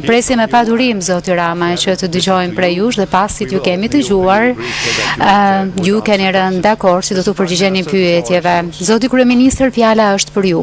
Presim me padurim, Zoti Rama, që të dëgjojmë prej jush dhe pasi t'ju kemi dëgjuar, ju keni rënë dakord që do t'u përgjigjeni pyetjeve. Zoti Kryeminister, fjala është për ju.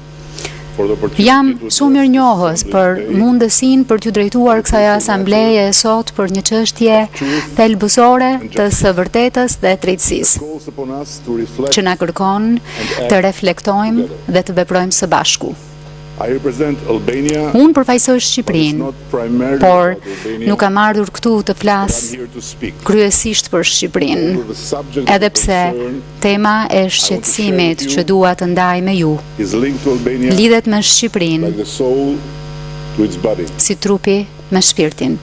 Jam shumë mirënjohës për mundësinë për t'iu drejtuar kësaj asambleje sot për një çështje thelbësore të së vërtetës dhe drejtësisë, që na kërkon të reflektojmë dhe të veprojmë së bashku. Unë përfaqësoj Shqipërinë, por nuk kam ardhur këtu të flas kryesisht për Shqipërinë, edhe pse Tema e shqetësimit që dua të ndaj me ju lidhet me Shqipërinë si trupi me shpirtin.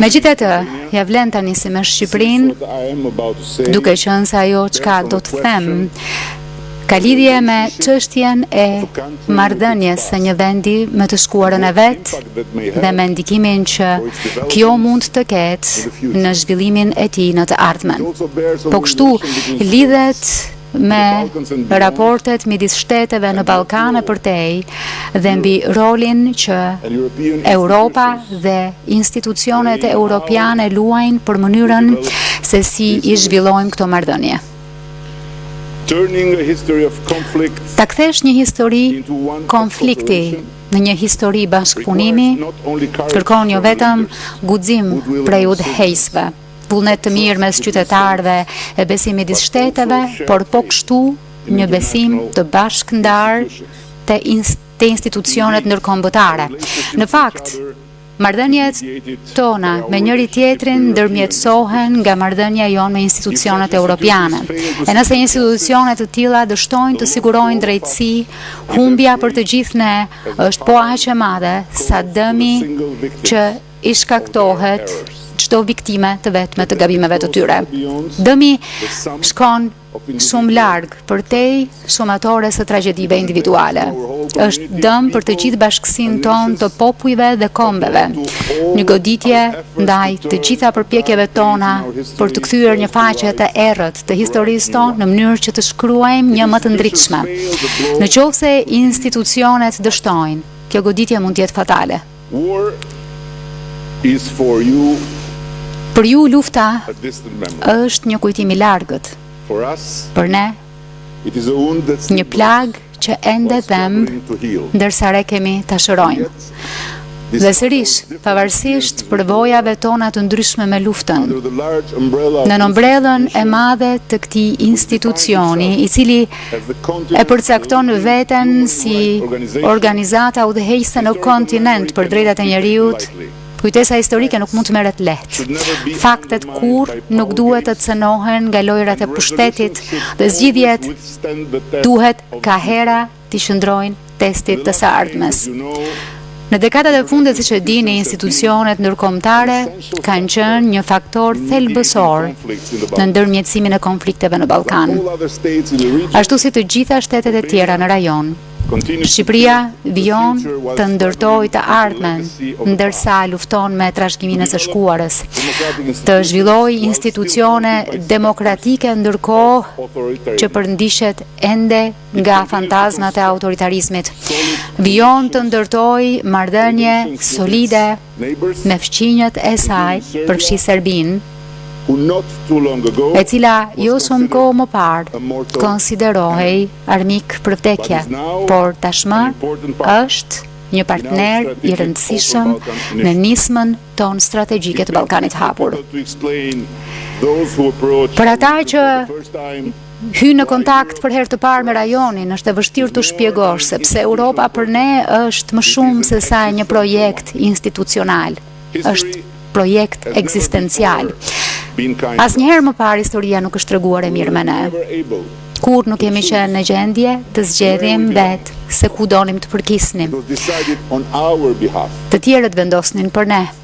Megjithatë, ia vlen ta nisim me Shqipërinë, duke qenë se ajo çka do të them ka lidhje me çështjen e marrëdhënies së një vendi me të shkuarën e vet dhe me ndikimin që kjo mund të ketë në zhvillimin e tij në të ardhmen. Po kështu lidhet me raportet midis shteteve në Ballkan e përtej dhe mbi rolin që Europa dhe institucionet europiane luajnë për mënyrën se si i zhvillojmë këto marrëdhënie. Ta kthesh një histori konflikti në një histori bashkëpunimi kërkon jo vetëm guxim prej udhëheqësve, vullnet të mirë mes qytetarëve e besim midis shteteve, por po kështu një besim të bashkëndarë te institucionet ndërkombëtare. Në fakt, Marrëdhëniet tona me njëri-tjetrin ndërmjetësohen nga marrëdhënia jonë me institucionet europiane. E nëse institucione të tilla dështojnë të sigurojnë drejtësi, humbja për të gjithë ne është po aq e madhe sa dëmi që i shkaktohet çdo viktime të vetme të gabimeve të tyre. Dëmi shkon shumë larg përtej shumatores së tragjedive individuale. Është dëm për të gjithë bashkësinë tonë të popujve dhe kombeve. Një goditje ndaj të gjitha përpjekjeve tona për të kthyer një faqe të errët të historisë tonë në mënyrë që të shkruajmë një më të ndritshme. Në qoftë se institucionet dështojnë, kjo goditje mund të jetë fatale. Për ju lufta është një kujtim i largët. Për ne, një plagë që ende dhemb, ndërsa rrekemi ta shërojmë. Dhe sërish, pavarësisht përvojave tona të ndryshme me luftën, nën ombrellën e madhe të këtij institucioni, i cili e përcakton veten si organizata udhëheqëse në kontinent për të drejtat e njeriut, kujtesa historike nuk mund të merret lehtë. Faktet kurrë nuk duhet të cenohen nga lojërat e pushtetit dhe zgjidhjet duhet kaherë t'i qëndrojnë testit të së ardhmes. Në dekadat e fundit, siç e dini, institucionet ndërkombëtare kanë qenë një faktor thelbësor në ndërmjetësimin e konflikteve në Ballkan. Ashtu si të gjitha shtetet e tjera në rajon, Shqipëria vijon të ndërtojë të ardhmen, ndërsa lufton me trashëgiminë e së shkuarës, të zhvillojë institucione demokratike ndërkohë që përndiqet ende nga fantazmat e autoritarizmit. Vijon të ndërtojë marrëdhënie solide me fqinjët e saj përfshi Serbinë, e cila jo shumë kohë më parë konsiderohej armik për vdekje, por tashmë është një partner i rëndësishëm në nismën tonë strategjike të Ballkanit të Hapur. Për ata që Hyjnë në kontakt për herë të parë me rajonin, është e vështirë t'u shpjegosh se pse Europa për ne është më shumë sesa një projekt institucional, është projekt ekzistencial. Asnjëherë më parë historia nuk është treguar e mirë me ne. Kurrë nuk kemi qenë në gjendje të zgjedhim vetë se ku donim të përkisnim. Të tjerët vendosnin për ne.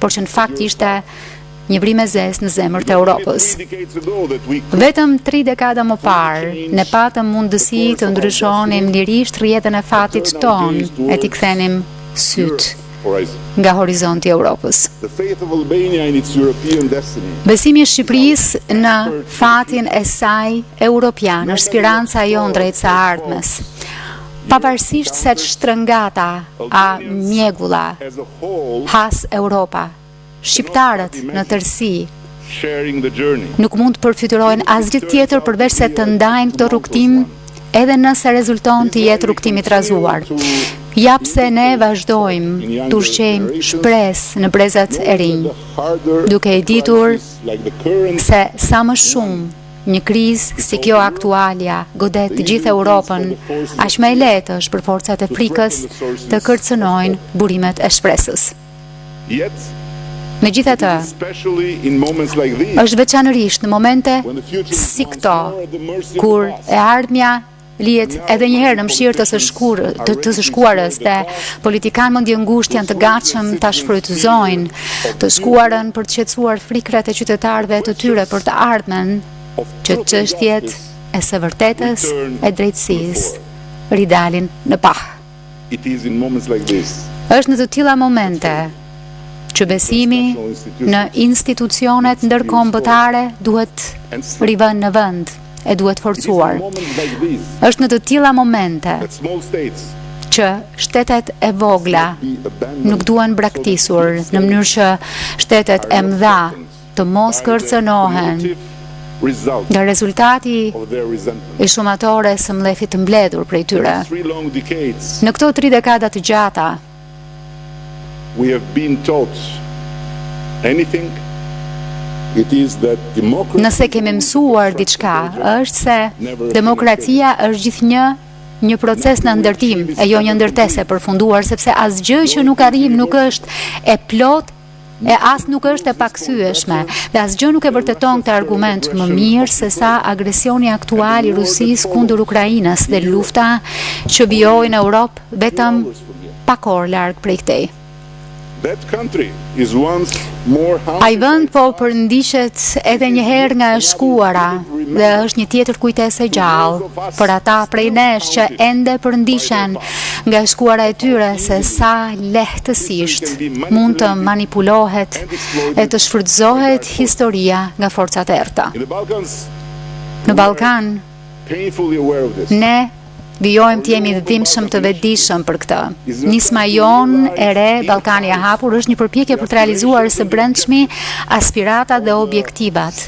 por që në fakt ishte një vrimë e zezë në zemër të Europës. Vetëm tri dekada më parë, ne patëm mundësi të ndryshonim lirisht rrjedhën e fatit tonë e t'i kthenim sytë nga horizonti i Europës. Besimi i Shqipërisë në fatin e saj Europian është spiranca jonë drejt së ardhmes. Pavarësisht se ç'shtrëngatë a mjegull has Europa, shqiptarët në tërësi nuk mund të përfytyrojnë asgjë tjetër përveçse të ndajnë këtë rrugëtim edhe nëse rezulton të jetë rrugëtim i trazuar. Ja pse ne vazhdojmë të ushqejmë shpresë në brezat e rinj, duke e ditur se sa më shumë Një krizë si kjo aktualja godet të gjithë Europën, aq më e lehtë është për forcat e frikës të kërcënojnë burimet e shpresës. Megjithatë, është veçanërisht në momente si këto kur e ardhmja lihet edhe një herë në mëshirë të së shkurë të të së shkuarës dhe politikanë mendjengushtë janë të gatshëm ta shfrytëzojnë të shkuarën për të qetësuar frikrat e qytetarëve të tyre për të ardhmen që çështjet e së vërtetës e drejtësisë ridalin në pah. Është në të tilla momente që besimi në institucionet ndërkombëtare duhet rivënë në vend e duhet forcuar. Është në të tilla momente që shtetet e vogla nuk duhen braktisur në mënyrë që shtetet e mëdha të mos kërcënohen nga rezultati i shumatores së mllefit të mbledhur prej tyre. Në këto tri dekada të gjata, nëse kemi mësuar diçka, është se demokracia është gjithnjë një proces në ndërtim, e jo një ndërtesë e përfunduar, sepse asgjë që nuk arrijmë nuk është e plotë e as nuk është e pakthyeshme dhe asgjë nuk e vërteton këtë argument më mirë sesa agresioni aktual i Rusisë kundër Ukrainës dhe lufta që vijon në Europë vetëm pak orë larg prej këtej. Ai vend po përndiqet edhe një herë nga e shkuara dhe është një tjetër kujtesë e gjallë për ata prej nesh që ende përndiqen nga e shkuara e tyre sesa lehtësisht mund të manipulohet e të shfrytëzohet historia nga forcat e errëta. Në Ballkan ne vijojmë të jemi dhimbshëm të vetëdijshëm për këtë. Nisma jonë e re Ballkani i hapur është një përpjekje për të realizuar së brendshmi aspiratat dhe objektivat.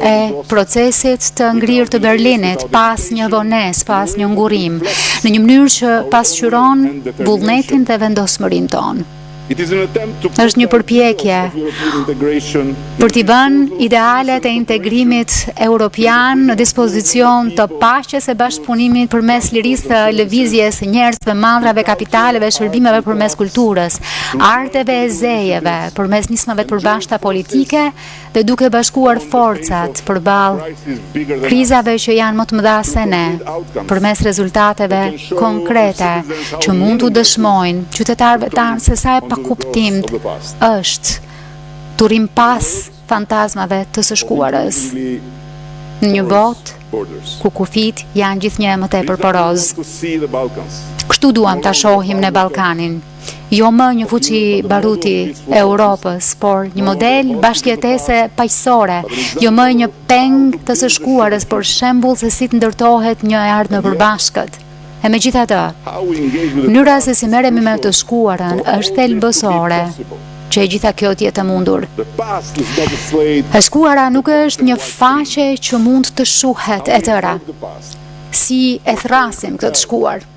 e procesit të ngrirë të Berlinit, pas një vonese, pas një ngurimi, në një mënyrë që pasqyron vullnetin dhe vendosmërinë tonë. është një përpjekje për t'i vënë idealet e integrimit europian në dispozicion të paqes e bashkëpunimit përmes lirisë së lëvizjes së njerëzve, mallrave, kapitaleve, shërbimeve përmes kulturës, arteve e zejeve, përmes nismave të përbashkëta politike, dhe duke bashkuar forcat përballë krizave që janë më të mëdha se ne, përmes rezultateve konkrete që mund t'u dëshmojnë qytetarëve tanë se sa e pakuptimtë është të rrimë pas fantazmave të së shkuarës në një botë ku kufijtë janë gjithnjë e më tepër porozë. Kështu duam ta shohim ne Ballkanin. Jo më një fuçi baruti e Europës, por një model bashkjetese paqësore, jo më një peng të së shkuarës, por shembul se si të ndërtohet një e ardhme e përbashkët. E megjithatë, mënyra se si merremi me të shkuarën është thelbësore që e gjitha kjo të jetë e mundur. E shkuara nuk është një faqe që mund të shuhet e tëra, si e thërrasim këtë të shkuar.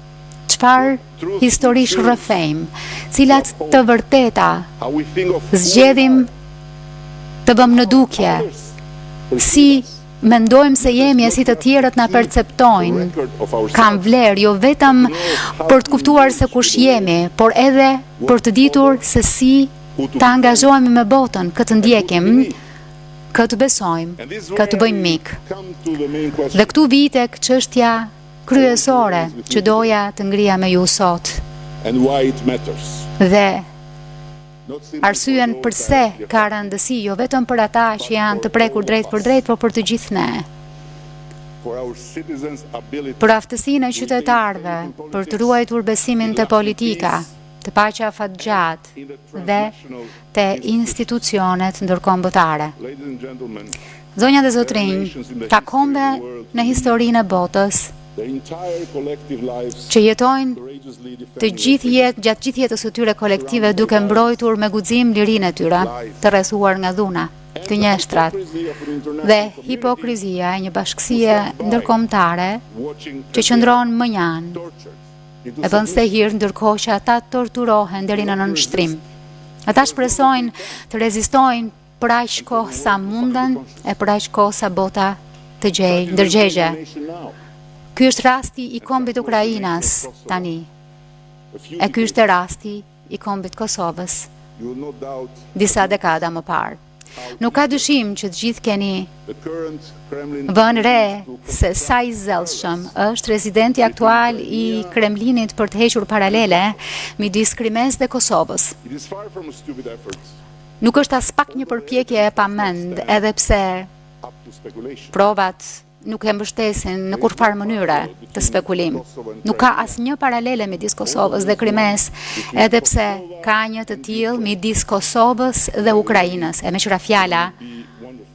Çfarë historish rrëfejmë? Cilat të vërteta zgjedhim të vëmë në dukje? Si mendojmë se jemi e si të tjerët na perceptojnë? Kanë vlerë jo vetëm për të kuptuar se kush jemi, por edhe për të ditur se si të angazhohemi me botën, kë të ndjekim, kë të besojmë, kë të bëjmë mik. Dhe këtu vij tek çështja kryesore që doja të ngrija me ju sot dhe arsyen përse ka rëndësi jo vetëm për ata që janë të prekur drejtpërdrejt, por për të gjithë ne. Për aftësinë e qytetarëve për të ruajtur besimin te politika, te paqja afatgjatë dhe te institucionet ndërkombëtare. Zonja dhe zotërinj, ka kombe në historinë e botës që jetojnë të gjithë jetë, gjatë gjithë jetës së tyre kolektive duke mbrojtur me guxim lirinë e tyre, të rrethuar nga dhuna, gënjeshtrat dhe hipokrizia e një bashkësie ndërkombëtare që qëndron mënjanë e bën sehir ndërkohë që ata torturohen deri në nënshtrim. Ata shpresojnë të rezistojnë për aq kohë sa munden e për aq kohë sa bota të gjejë ndërgjegje. Ky është rasti i kombit ukrainas tani. E ky ishte rasti i kombit të Kosovës disa dekada më parë. Nuk ka dyshim që të gjithë keni vënë re se sa i zellshëm është rezidenti aktual i Kremlinit për të hequr paralele midis Krimesë dhe Kosovës. Nuk është aspak një përpjekje e pamend, edhe pse provat nuk e mbështesin në kurrfarë mënyre këtë spekulim. Nuk ka asnjë paralele midis Kosovës dhe Krimesë, edhe pse ka një të tillë midis Kosovës dhe Ukrainës. E meqë ra fjala,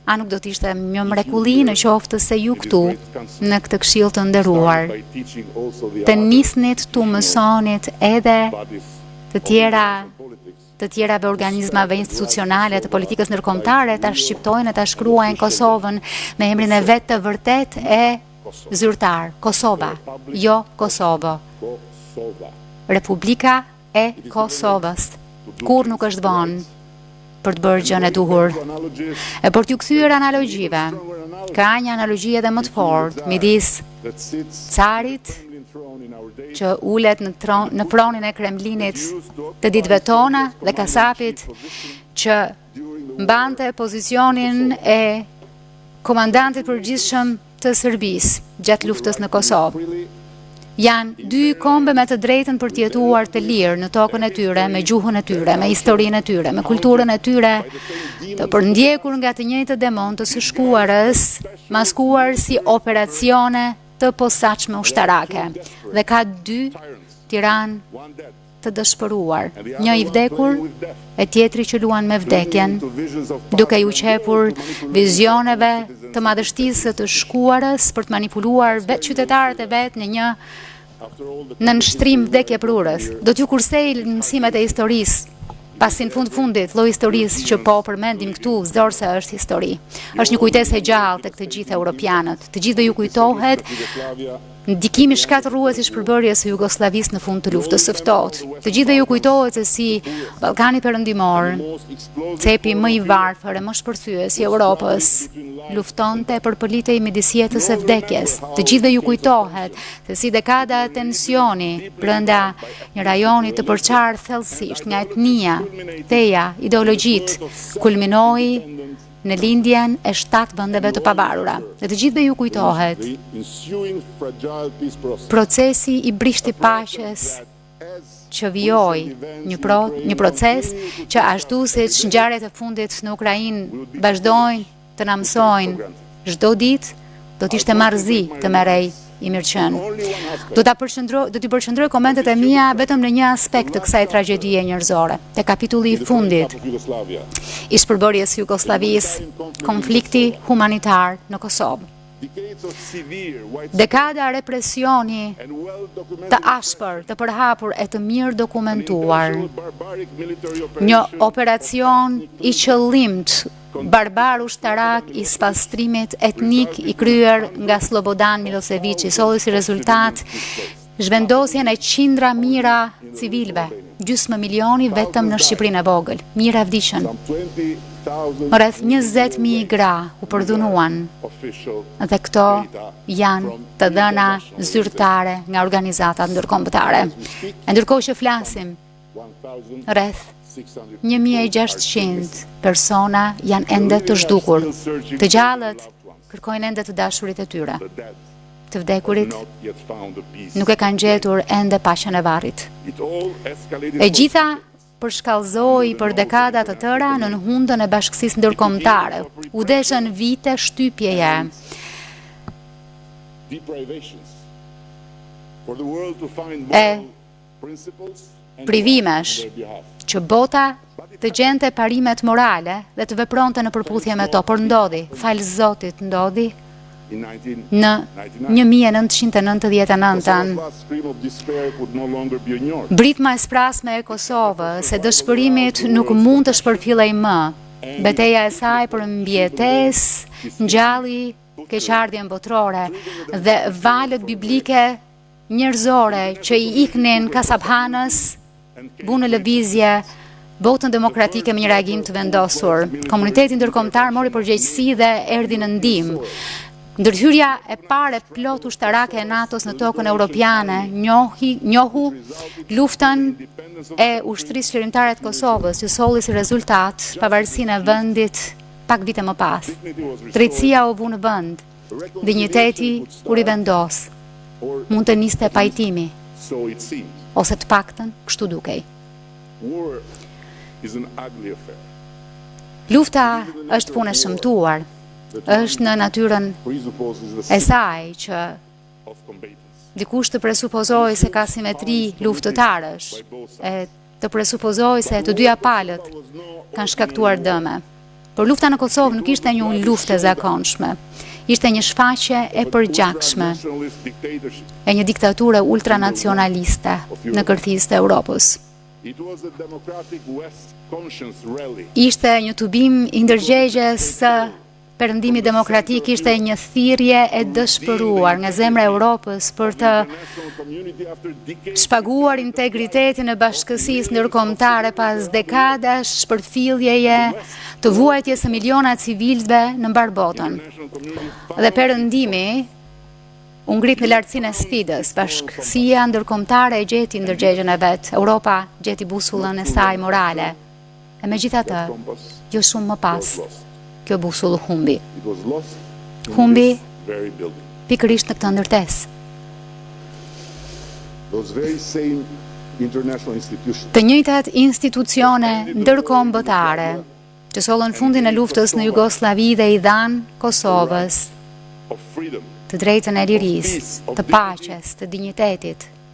a nuk do të ishte një mrekulli në qoftë se ju këtu në këtë këshill të nderuar të nisnit t'u mësonit edhe të tjera të tjerave organizmave institucionale të politikës ndërkombëtare ta shqiptojnë e ta shkruajnë Kosovën me emrin e vet të vërtetë e zyrtar, Kosova, jo Kosovo, Republika e Kosovës, kurrë nuk është vonë për të bërë gjënë e duhur. E për t'iu kthyer analogjive, ka një analogji edhe më të fortë, midis carit që ulet në fronin e Kremlinit të ditëve tona dhe kasapit që mbante pozicionin e komandantit të përgjithshëm të Serbisë gjatë luftës në Kosovë. Janë dy kombe me të drejtën për të jetuar të lirë në tokën e tyre, me gjuhën e tyre, me historinë e tyre, me kulturën e tyre, të përndjekur nga të njëjtët demonë të së shkuarës, maskuar si operacione të posaçme ushtarake dhe ka dy tiranë të dëshpëruar, një i vdekur e tjetri që luan me vdekjen, duke iu qepur vizioneve të madhështisë së të shkuarës për të manipuluar vetë qytetarët e vet në një nënshtrim vdekjeprurës. Do t'ju kursej mësimet e historisë, pasi në fund fundit, lloji i historisë që po përmendim këtu, zor se është histori. Është një kujtesë e gjallë tek të gjithë europianët. Të gjithëve ju kujtohet ndikimi shkatërrues i shpërbërjes së Jugosllavisë në fund të luftës së ftohtë, të gjithëve ju kujtohet se si Ballkani Perëndimor, cepi më i varfër e më shpërthyes i Europës luftonte e përpëlitej midis jetës e vdekjes. Të gjithëve ju kujtohet se si dekada tensioni brenda një rajoni të përçarë thellësisht nga etnia, feja, ideologjitë, kulminoi në lindjen e shtatë vendeve të pavarura. Dhe të gjithëve ju kujtohet procesi i brishtë i paqes që vijoi një proces që ashtu siç ngjarjet e fundit në Ukrainë vazhdojnë të na mësojnë çdo ditë do të ishte marrëzi të merrej i mirëqenë. Do t'i përqendroj komentet e mia vetëm në një aspekt të kësaj tragjedie njerëzore, te kapitulli i fundit i shpërbërjes së Jugosllavisë, konflikti humanitar në Kosovë. Dekada represioni të ashpër, të përhapur e të mirë dokumentuar. Një operacion i qëllimtë barbar ushtarak i spastrimit etnik i kryer nga Slobodan Miloseviçi solli si rezultat Zhvendosjen e qindra mijëra civilëve, gjysmë milioni vetëm në Shqipërinë e vogël, mijëra vdiqën. Rreth 20 mijë gra u përdhunuan dhe këto janë të dhëna zyrtare nga organizatat ndërkombëtare. E ndërkohë që flasim, rreth 1600 persona janë ende të zhdukur. Të gjallët Kërkojnë ende të dashurit e tyre. Të vdekurit nuk e kanë gjetur ende paqen e varrit. E gjitha përshkallëzoi për dekada të tëra nën hundën e bashkësisë ndërkombëtare. U deshën vite shtypjeje e privimesh që bota të gjente parimet morale dhe të vepronte në përputhje me to, por ndodhi, falë Zotit ndodhi, në 1999-ën. Britma e sprasme e Kosovës e dëshpërimit nuk mund të shpërfillej më. Beteja e saj për mbijetesë ngjalli keqardhjen botërore dhe valët biblike njerëzore që i iknin kasaphanës, vunë në lëvizje botën demokratike me një reagim të vendosur. Komuniteti ndërkombëtar mori përgjegjësi dhe erdhi në ndihmë. Ndërhyrja e parë e plotë ushtarake e NATO-s në tokën europiane njohu luftën e ushtrisë çlirimtare të Kosovës, që solli si rezultat pavarësinë e vendit pak vite më pas. Drejtësia u vu në vend, dinjiteti u rivendos, mund të niste pajtimi, ose të paktën kështu dukej. Lufta është punë e shëmtuar, është në natyrën e saj që dikush të presupozojë se ka simetri luftëtarësh, e Të presupozojë se të dyja palët kanë shkaktuar dëme. Por lufta në Kosovë nuk ishte një luftë e zakonshme. Ishte një shfaqje e përgjakshme e një diktature ultranacionaliste në kërthizë të Europës. Ishte një tubim i ndërgjegjes Perëndimi demokratik ishte një thirrje e dëshpëruar nga zemra e Europës për të shpaguar integritetin e bashkësisë ndërkombëtare pas dekadash shpërfilljeje të vuajtjes së miliona civilëve në mbarë botën. Dhe Perëndimi u ngrit në lartësinë e sfidës. Bashkësia ndërkombëtare e gjeti ndërgjegjen e vet. Europa gjeti busullën e saj morale. E megjithatë, jo shumë më pas, kjo busull humbi. Humbi pikërisht në këtë ndërtesë. Të njëjtat institucione ndërkombëtare që sollën fundin e luftës në Jugosllavi dhe i dhanë Kosovës të drejtën e lirisë, të paqes, të dinjitetit,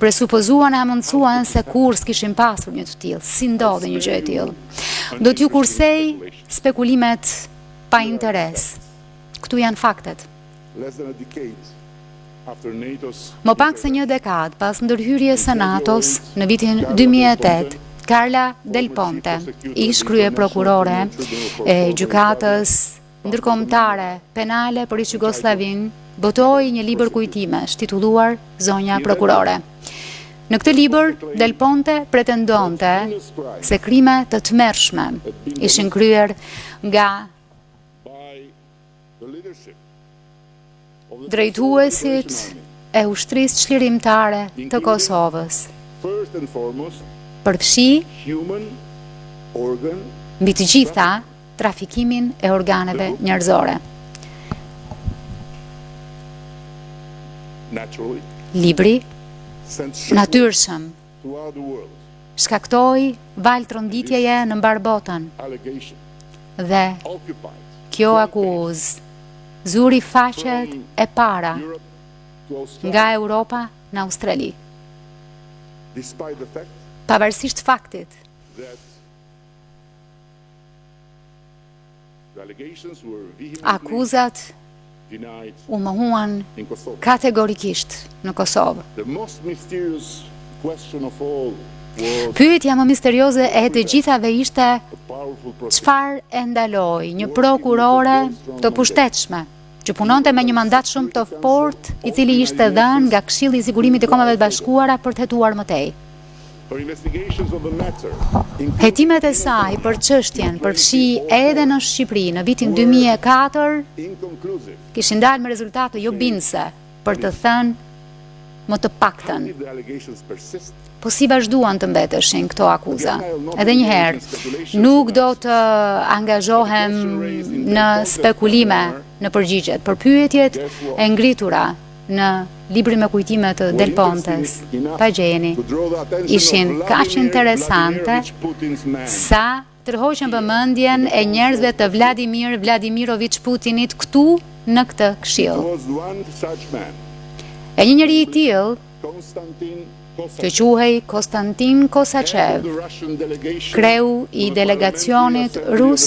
presupozuan e hamendësuan sikur s'kishin pasur një të tillë, si ndodhi një gjë e tillë. Do t'ju kursej spekulimet pa interes. Këtu janë faktet. Më pak se një dekadë pas ndërhyrjes së NATO-s në vitin 2008, Carla Del Ponte, ish-kryeprokurore e gjykatës Ndërkombëtare Penale për ish-Jugosllavinë botoi një libër kujtimesh titulluar Zonja Prokurore. Në këtë libër, Del Ponte pretendonte se krime të tmerrshme ishin kryer nga drejtuesit e Ushtrisë Çlirimtare të Kosovës, përfshi mbi të gjitha trafikimin e organeve njerëzore. Libri, natyrshëm, shkaktoi valë tronditjeje në mbarë botën dhe kjo akuzë zuri faqet e para nga Europa në Australi. Pavarësisht faktit Akuzat u mohuan kategorikisht në Kosovë. Pyetja më misterioze e të gjithave ishte çfarë e ndaloi një prokurore të pushtetshme, që punonte me një mandat shumë të fortë, i cili ishte dhënë nga Këshilli i Sigurimit i Kombeve të Bashkuara për të hetuar më tej. Hetimet e saj për çështjen, përfshi edhe në Shqipëri në vitin dy mijë e katër, kishin dalë me rezultate jobindëse. për të thënë më të paktën, po si vazhduan të mbeteshin këto akuza. Edhe njëherë, nuk do të angazhohem në spekulime në përgjigjet, për pyetjet e ngritura në librin me kujtime të Del Pontes. Pa gjeni, ishin kaq interesante sa tërhoqën vëmendjen e njerëzve të Vladimir Vladimiroviç Putinit këtu në këtë këshill. E, një njeri i tillë, që quhej Konstantin Kosaçev, kreu i delegacionit rus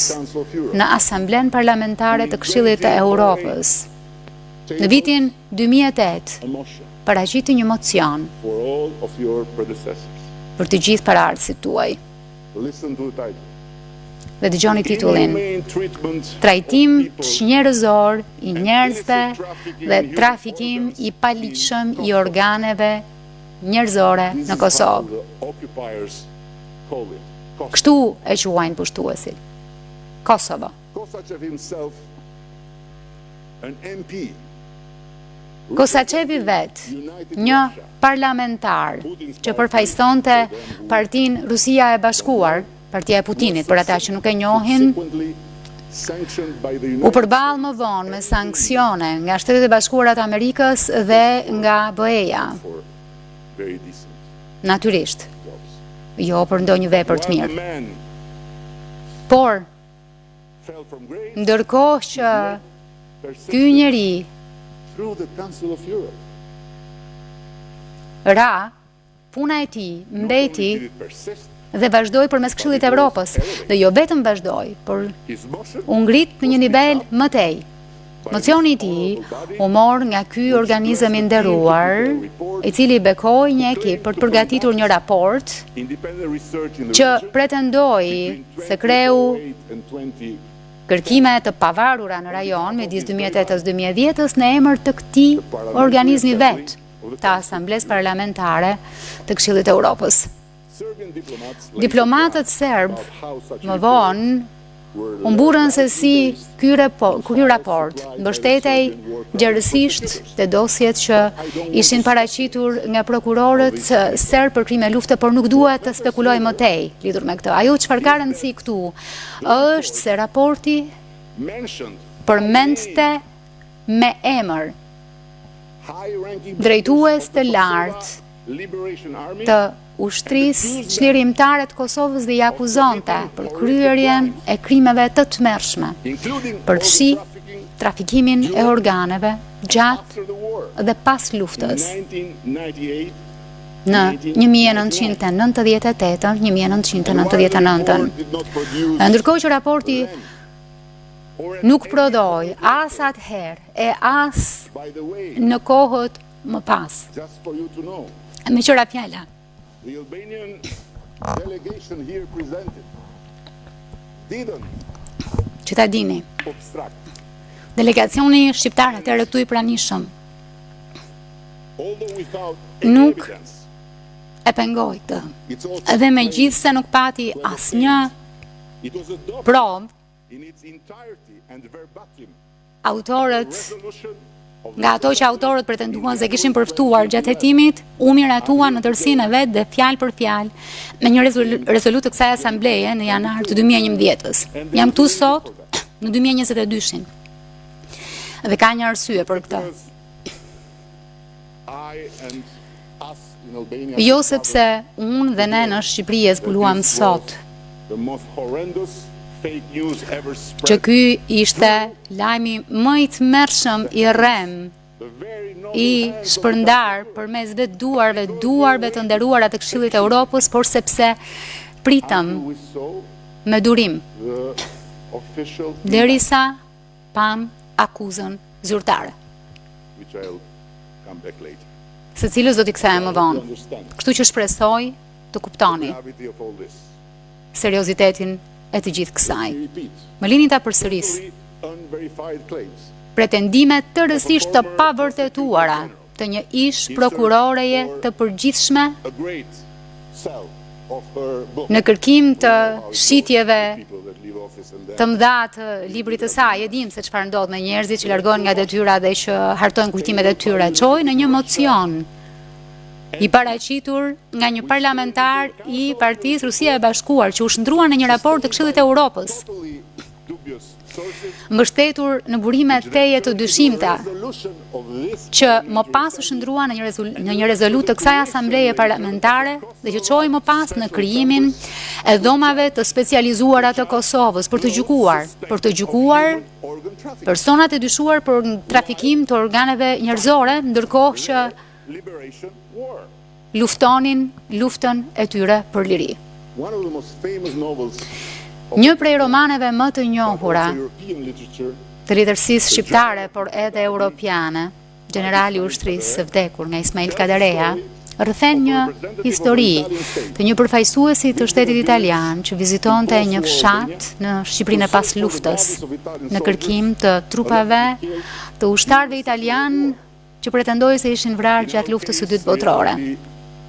në Asamblenë Parlamentare të Këshillit të Europës, në vitin 2008, paraqiti një mocion për të gjithë paraardhësit tuaj. Listen to the title. Dhe dëgjoni titullin. Trajtim çnjerëzor i njerëzve dhe trafikim i paligjshëm i organeve njerëzore në Kosovë. Kështu e quajnë pushtuesit. Kosovo. Kosaçev himself, an MP. Kosaçevi vetë, një parlamentar që përfaqësonte partinë Rusia e Bashkuar, partia e Putinit për ata që nuk e njohin, u përball më vonë me sanksione nga Shtetet e Bashkuara të Amerikës dhe nga BE-ja. Natyrisht, jo për ndonjë vepër të mirë. Por, Ndërkohë që ky njeri ra, puna e tij mbeti dhe vazhdoi përmes Këshillit të Evropës, dhe jo vetëm vazhdoi, por u ngrit në një nivel më tej. Mocioni i tij u mor nga ky organizëm i nderuar, i cili bekoi një ekip për të përgatitur një raport që pretendoi se kreu kërkime të pavarura në rajon midis 2008-2010 në emër të këtij organizmi vetë të Asamblesë Parlamentare të Këshillit të Europës. Diplomatët serbë më vonë u mburrën se si ky raport, ky raport mbështetej gjerësisht te dosjet që ishin paraqitur nga prokurorët serbë për krime lufte, por nuk duhet të spekuloj më tej lidhur me këtë. Ajo çfarë ka rëndësi këtu është se raporti përmendte me emër drejtues të lartë Liberation Army, të Ushtrisë Çlirimtare të Kosovës dhe i akuzonte për kryerjen e krimeve të tmerrshme, përfshi trafikimin e organeve gjatë dhe pas luftës në 1998-1999. Ndërkohë që raporti nuk prodhoi as atëherë e as në kohët më pas. Me qëra fjalla. The Albanian delegation here presented didn't që ta dini. Delegacioni shqiptar atëherë këtu i pranishëm. Nuk e pengoi atë. Edhe megjithëse nuk pati asnjë provë, Autorët, nga ato që autorët pretenduan se kishin përftuar gjatë hetimit, u miratuan në tërësinë e vet dhe fjalë për fjalë me një rezolutë të kësaj asambleje në janar të 2011-s. Jam këtu sot në 2022-shin. Dhe ka një arsye për këtë. Jo sepse unë dhe ne në Shqipëri e zbuluam sot që ky ishte lajmi më i tmerrshëm i rremë i shpërndar përmes vetë duarve, duarve të nderuara të Këshillit të Europës, por sepse pritëm me durim. Derisa Pamë akuzën zyrtare. Së cilës do t'i kthehem më vonë. Kështu që shpresoj të kuptoni seriozitetin e të gjithë kësaj. Më lini ta përsëris. Pretendime tërësisht të pavërtetuara të një ish prokuroreje të përgjithshme në kërkim të shitjeve të mëdha të librit të saj, e dimë se çfarë ndodh me njerëzit që largohen nga detyra dhe që hartojnë kujtimet e tyre, çoi në një mocion i paraqitur nga një parlamentar i Partisë Rusia e Bashkuar që u shndërrua në një raport të Këshillit të Europës. mbështetur në burime tejet të dyshimta, që më pas u shndërrua në një, në një rezolutë të kësaj asambleje parlamentare dhe që çoi më pas në krijimin e dhomave të specializuara të Kosovës për të gjykuar, për të gjykuar personat e dyshuar për trafikim të organeve njerëzore, ndërkohë që luftonin luftën e tyre për liri. Një prej romaneve më të njohura të letërsisë shqiptare, por edhe europiane, Gjenerali i Ushtrisë së Vdekur nga Ismail Kadareja, rrëfen një histori të një përfaqësuesi të shtetit italian që vizitonte një fshat në Shqipërinë e pas luftës në kërkim të trupave të ushtarëve italianë që pretendohej se ishin vrarë gjatë luftës së dytë botërore.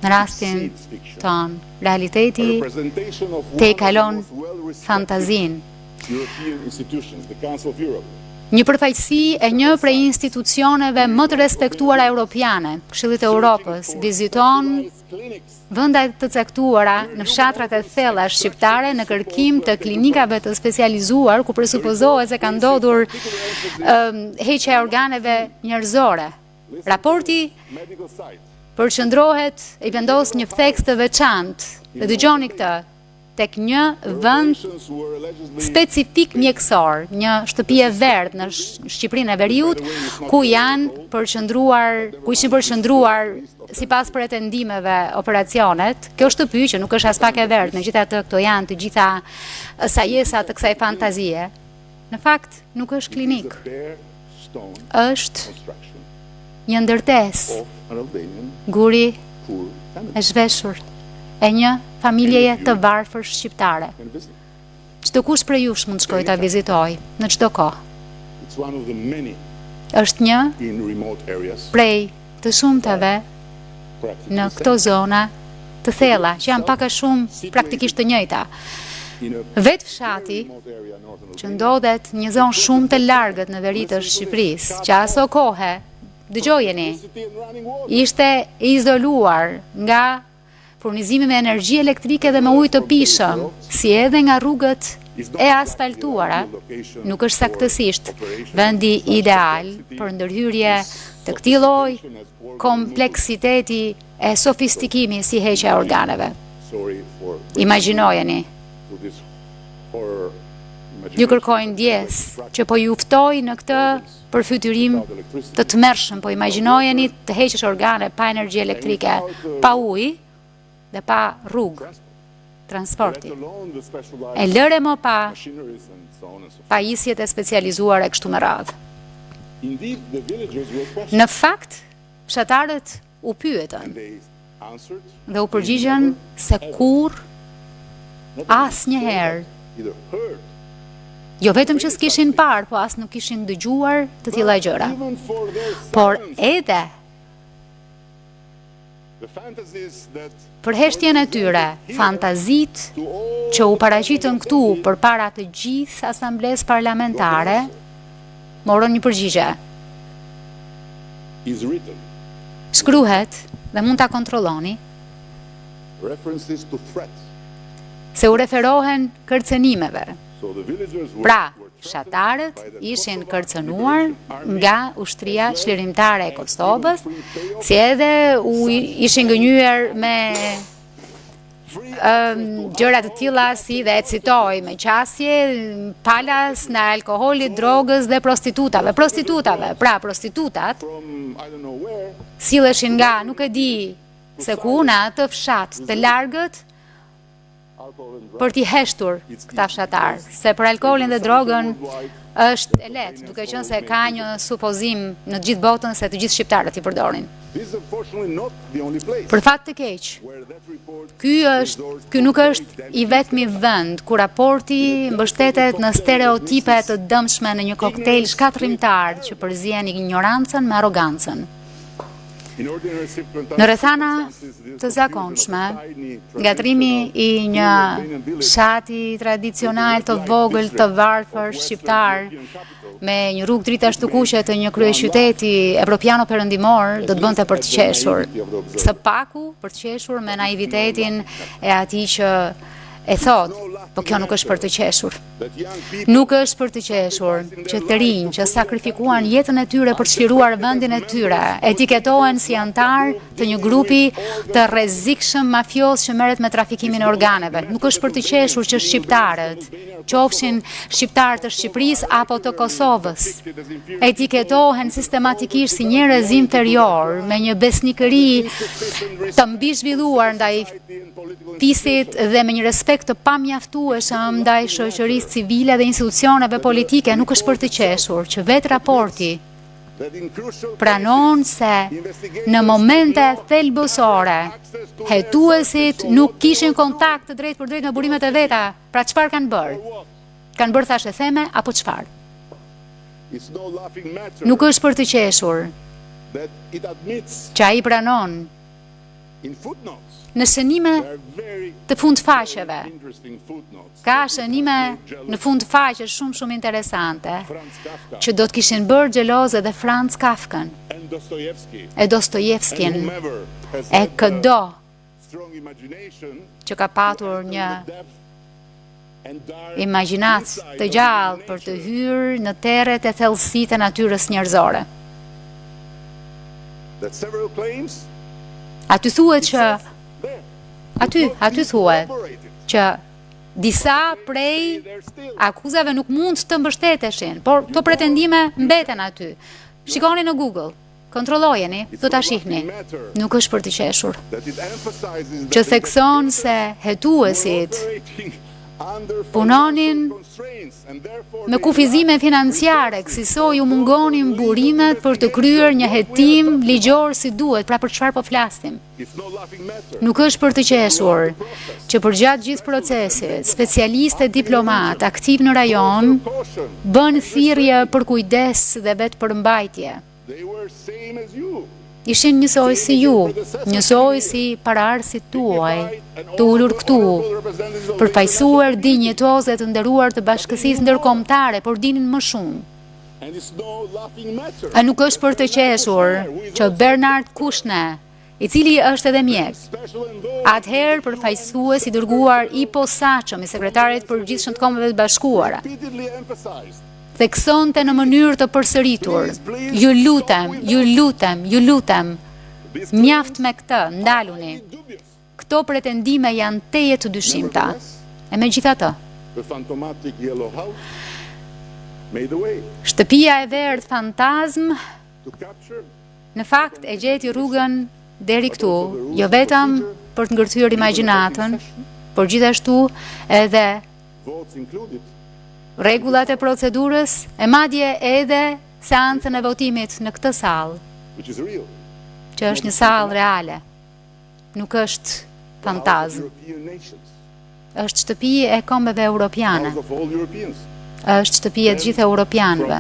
Në rastin tonë, realiteti tejkalon fantazinë. Një përfaqësi e një prej institucioneve më të respektuara europiane, Këshillit të Europës, viziton vende të caktuara në fshatrat e thella shqiptare në kërkim të klinikave të specializuar ku presupozohet se ka ndodhur heqja e organeve njerëzore. Raporti përqendrohet, i vendos një theks të veçantë. Dhe dëgjoni këtë, tek një vend specifik mjekësor, një shtëpi e verdhë në Shqipërinë e Veriut, ku janë përqëndruar, ku ishin përqëndruar sipas pretendimeve operacionet, kjo shtëpi që nuk është aspak e verdhë, megjithatë këto janë të gjitha sajesa të kësaj fantazie. Në fakt, nuk është klinikë. Është një ndërtesë guri e zhveshur e një familjeje të varfër shqiptare. Çdokush prej jush mund të shkojë ta vizitojë në çdo kohë. Është një prej të shumtave në këto zona të thella, që janë pak a shumë praktikisht të njëjta. Vetë fshati, që ndodhet në një zonë shumë të largët në veri të Shqipërisë, që aso kohe, dëgjojeni, ishte izoluar nga furnizimi me energji elektrike dhe me ujë të pijshëm, si edhe nga rrugët e asfaltuara, nuk është saktësisht vendi ideal për ndërhyrje të këtij lloj kompleksiteti e sofistikimi si heqja e organeve. Imagjinojeni. Ju kërkoj ndjesë që po ju ftoj në këtë përfytyrim të tmerrshëm, po imagjinojeni të heqësh organe pa energji elektrike, pa ujë dhe pa rrugë transporti. E lëre më pa pajisjet e specializuar e kështu me radhë. Në fakt, fshatarët u pyetën dhe u përgjigjen se kurrë, asnjëherë, jo vetëm që s'kishin parë, po as nuk kishin dëgjuar të tilla gjëra. Por edhe për heshtjen e tyre, fantazitë që u paraqitën këtu përpara të gjithë asamblesë parlamentare, morën një përgjigje. Shkruhet dhe mund ta kontrolloni se u referohen kërcënimeve. Pra, fshatarët ishin kërcënuar nga ushtria çlirimtare e Kosovës, si edhe u ishin gënjyer me gjëra të tilla si dhe e citoj me qasje falas në alkoolit, drogës dhe prostitutave. Prostitutave, pra prostitutat silleshin nga nuk e di se ku në atë fshat të largët për t'i heshtur këta fshatarë, se për alkoolin dhe drogën është e lehtë, duke qenë se ka një supozim në gjithë botën se të gjithë shqiptarët i përdorin. Për fat të keq, ky është, ky nuk është i vetmi vend ku raporti mbështetet në stereotipe të dëmshme në një koktejl shkatërrimtar që përzien injorancën me arrogancën. Në rrethana të zakonshme, ngatërrimi i një fshati tradicional të vogël të varfër shqiptar me një rrugë dritash të kuqe të një kryeqyteti evropianoperëndimor do të bënte për të qeshur. Së paku për të qeshur me naivitetin e atij që e thotë, po kjo nuk është për të qeshur. Nuk është për të qeshur, që të rinj që sakrifikuan jetën e tyre për të çliruar vendin e tyre, etiketohen si anëtarë të një grupi të rrezikshëm mafioz që merret me trafikimin e organeve. Nuk është për të qeshur që shqiptarët, qofshin shqiptarë të Shqipërisë apo të Kosovës, etiketohen sistematikisht si njerëz inferiorë me një besnikëri të mbizhvilluar ndaj fisit dhe me një respekt të pamjaftueshëm ndaj shoqërisë civile dhe institucioneve politike nuk është për të qeshur që vetë raporti pranon se në momente thelbësore hetuesit nuk kishin kontakt të drejtpërdrejtë me burimet e veta, pra çfarë kanë bërë? Kanë bërë thashetheme apo çfarë? Nuk është për të qeshur që ai pranon Në shënime të fund faqeve, ka shënime në fund faqe shumë shumë interesante, që do të kishin bërë xheloze dhe Franz Kafkën, e Dostojevskin, e këdo që ka patur një imagjinatë të gjallë për të hyrë në terret e thellësitë e natyrës njerëzore. Aty thuhet që aty, aty thuhet që disa prej akuzave nuk mund të mbështeteshin, por këto pretendime mbeten aty. Shikoni në Google. Kontrollojeni, do ta shihni. Nuk është për të qeshur. Që thekson se hetuesit punonin me kufizime financiare, kësisoj u mungonin burimet për të kryer një hetim ligjor si duhet. Pra, për çfarë po flasim. Nuk është për të qeshur, që përgjatë gjithë procesit, specialistë e diplomatë aktivë në rajon bënë thirrje për kujdes dhe vetëpërmbajtje. Ishin njësoj si ju, njësoj si paraardhësit tuaj, të ulur këtu, përfaqësues dinjitozë e të nderuar të bashkësisë ndërkombëtare, por dinin më shumë. A nuk është për të qeshur që Bernard Kushne, i cili është edhe mjek, atëherë përfaqësues i dërguar i posaçëm i sekretarit përgjithshëm të kombeve të bashkuara, theksonte në mënyrë të përsëritur, ju lutem, ju lutem, ju lutem, mjaft me këtë, ndaluni. Këto pretendime janë tejet të dyshimta. E megjithatë. Shtëpia e verdhë fantazmë në fakt e gjeti rrugën deri këtu, jo vetëm për të ngërthyer imagjinatën, por gjithashtu edhe rregullat e procedurës e madje edhe seancën e votimit në këtë sallë, që është një sallë reale. nuk është fantazmë. Është shtëpi e kombeve europiane. Është shtëpi e gjithë europianëve.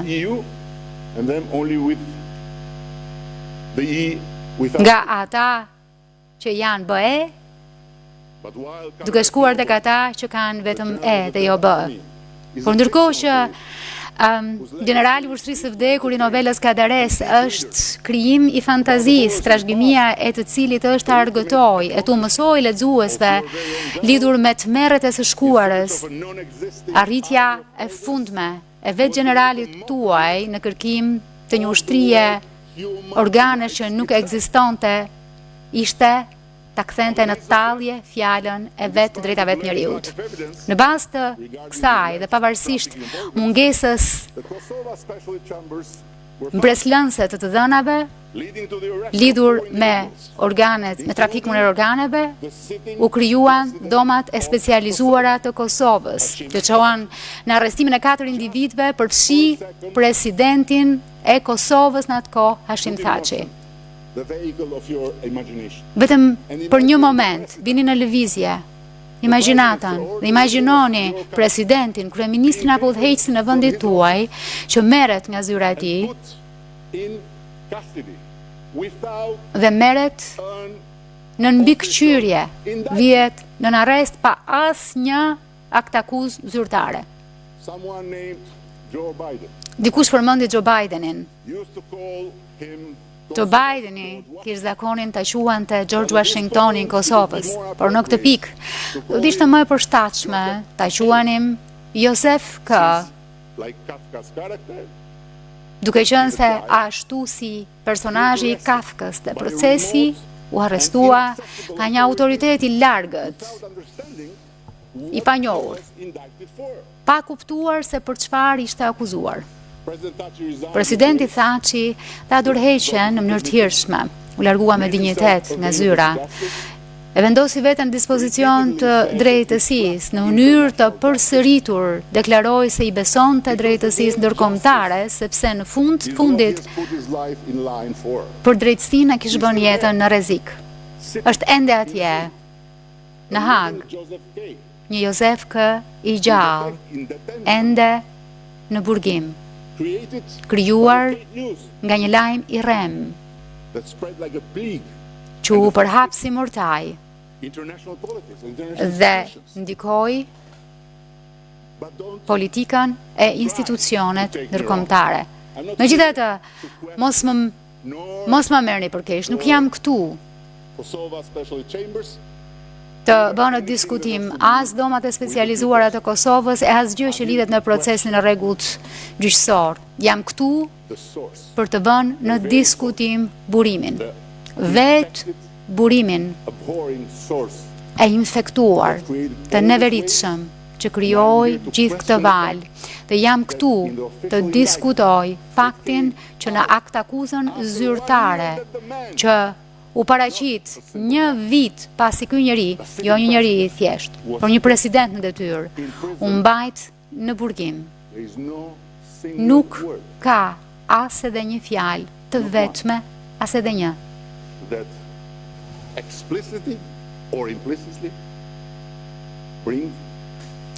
Nga ata që janë BE, duke shkuar dhe tek ata që kanë vetëm E dhe jo B. Por ndërkohë që um, gjenerali i ushtrisë së vdekur i novelës së Kadaresë është krijim i fantazisë, trashëgimia e të cilit është të argëtojë, e t'u mësojë lexuesve lidhur me tmerret e së shkuarës, arritja e fundme e vetë gjeneralit tuaj në kërkim të një ushtrije organesh që nuk ekzistonte, ishte ta kthente në tallje fjalën e vetë të drejtave të njeriut. Në bazë të kësaj dhe pavarësisht mungesës mbresëlënëse të të dhënave lidhur me organet, me trafikun e organeve, u krijuan dhomat e specializuara të Kosovës, që çuan në arrestimin e katër individëve përfshi presidentin e Kosovës në atë kohë, Hashim Thaçi. The vehicle of your imagination. Vetëm për një moment, vini në lëvizje, imagjinatën dhe imagjinoni presidentin, kryeministrin apo udhëheqësin e vendit tuaj që merret nga zyra e tij dhe merret nën mbikëqyrje, vihet nën arrest pa asnjë aktakuzë zyrtare. Dikush përmendi Joe Bidenin. Joe Bideni kish zakonin ta quante George Washingtonin e Kosovës, por në këtë pikë do të ishte më e përshtatshme ta quanim Josef K. Duke qenë se ashtu si personazhi i Kafkës te procesi u arrestua nga një autoritet i largët, i panjohur, pa kuptuar se për çfarë ishte akuzuar. Presidenti Thaçi dha dorëheqjen në mënyrë të hirshme, u largua me dinjitet nga zyra. E vendosi veten në dispozicion të drejtësisë në mënyrë të përsëritur, deklaroi se i besonte drejtësisë ndërkombëtare sepse në fund të fundit për drejtësinë e kish vënë jetën në rrezik. Është ende atje. në Hagë, një Jozef K. i gjallë, ende në burgim, krijuar nga një lajm i rremë, që u përhap si murtajë dhe ndikoi politikën e institucionet ndërkombëtare. Megjithatë, mos më Mos ma merrni për keq, nuk jam këtu të vë në diskutim as dhomat e specializuara të Kosovës e asgjë që lidhet me procesin e rregullt gjyqësor. Jam këtu për të vënë në diskutim burimin. Vetë burimin e infektuar të neveritshëm që krijoi gjithë këtë valë dhe jam këtu të diskutoj faktin që në aktakuzën zyrtare që u paraqit një vit pasi ky njeri, jo një njeri i thjeshtë, por një president në detyrë, u mbajt në burgim. Nuk ka as edhe një fjalë të vetme, as edhe një. That explicitly or implicitly bring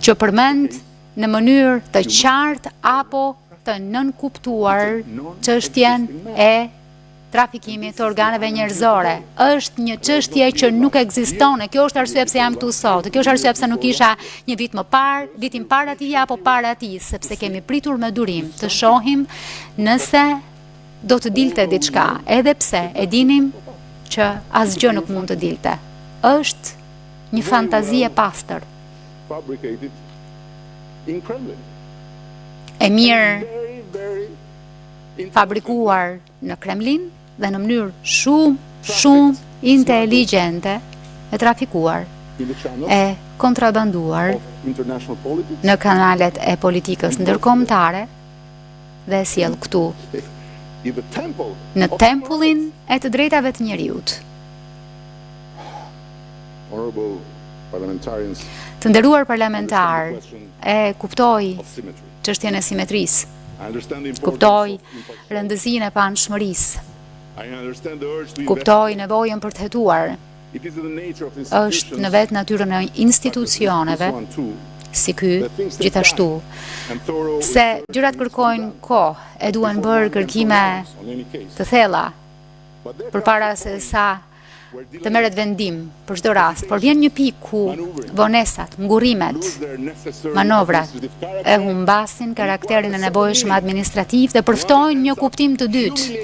që përmend në mënyrë të qartë apo të nënkuptuar çështjen e trafikimit të organeve njerëzore. Është një çështje që nuk ekziston, e kjo është arsye pse jam këtu sot. Kjo është arsye pse nuk isha një vit më parë, vitin para tij apo para tij, sepse kemi pritur me durim të shohim nëse do të dilte diçka, edhe pse e dinim që asgjë nuk mund të dilte. Është një fantazi e pastër. fabricated in Kremlin. E mirë fabrikuar në Kremlin dhe në mënyrë shumë, shumë inteligjente e trafikuar e kontrabanduar në kanalet e politikës ndërkombëtare dhe e sjellë këtu në tempullin e të drejtave të njeriut. Të nderuar parlamentarë, e kuptoj çështjen e simetrisë. Kuptoj rëndësinë e paanshmërisë. Kuptoj nevojën për të hetuar. Është në vetë natyrën e institucioneve si ky, gjithashtu, se gjërat kërkojnë kohë e duhen bërë kërkime të thella, përpara se sa të merret vendim për çdo rast, por vjen një pikë ku vonesat, ngurimet, manovrat e humbasin karakterin e nevojshëm administrativ dhe përftojnë një kuptim të dytë.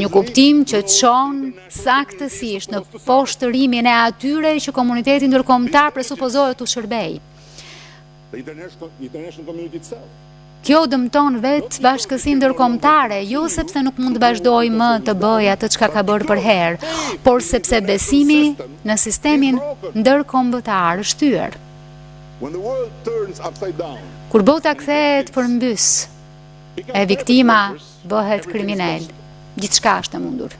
Një kuptim që çon saktësisht në poshtërimin e atyre që komuniteti ndërkombëtar presupozohet t'u shërbejë. Kjo dëmton vetë bashkësinë ndërkombëtare, jo sepse nuk mund të vazhdojë më të bëjë atë çka ka bërë përherë, por sepse besimi në sistemin ndërkombëtar është thyer. Kur bota kthehet përmbys e viktima bëhet kriminel, gjithçka është e mundur.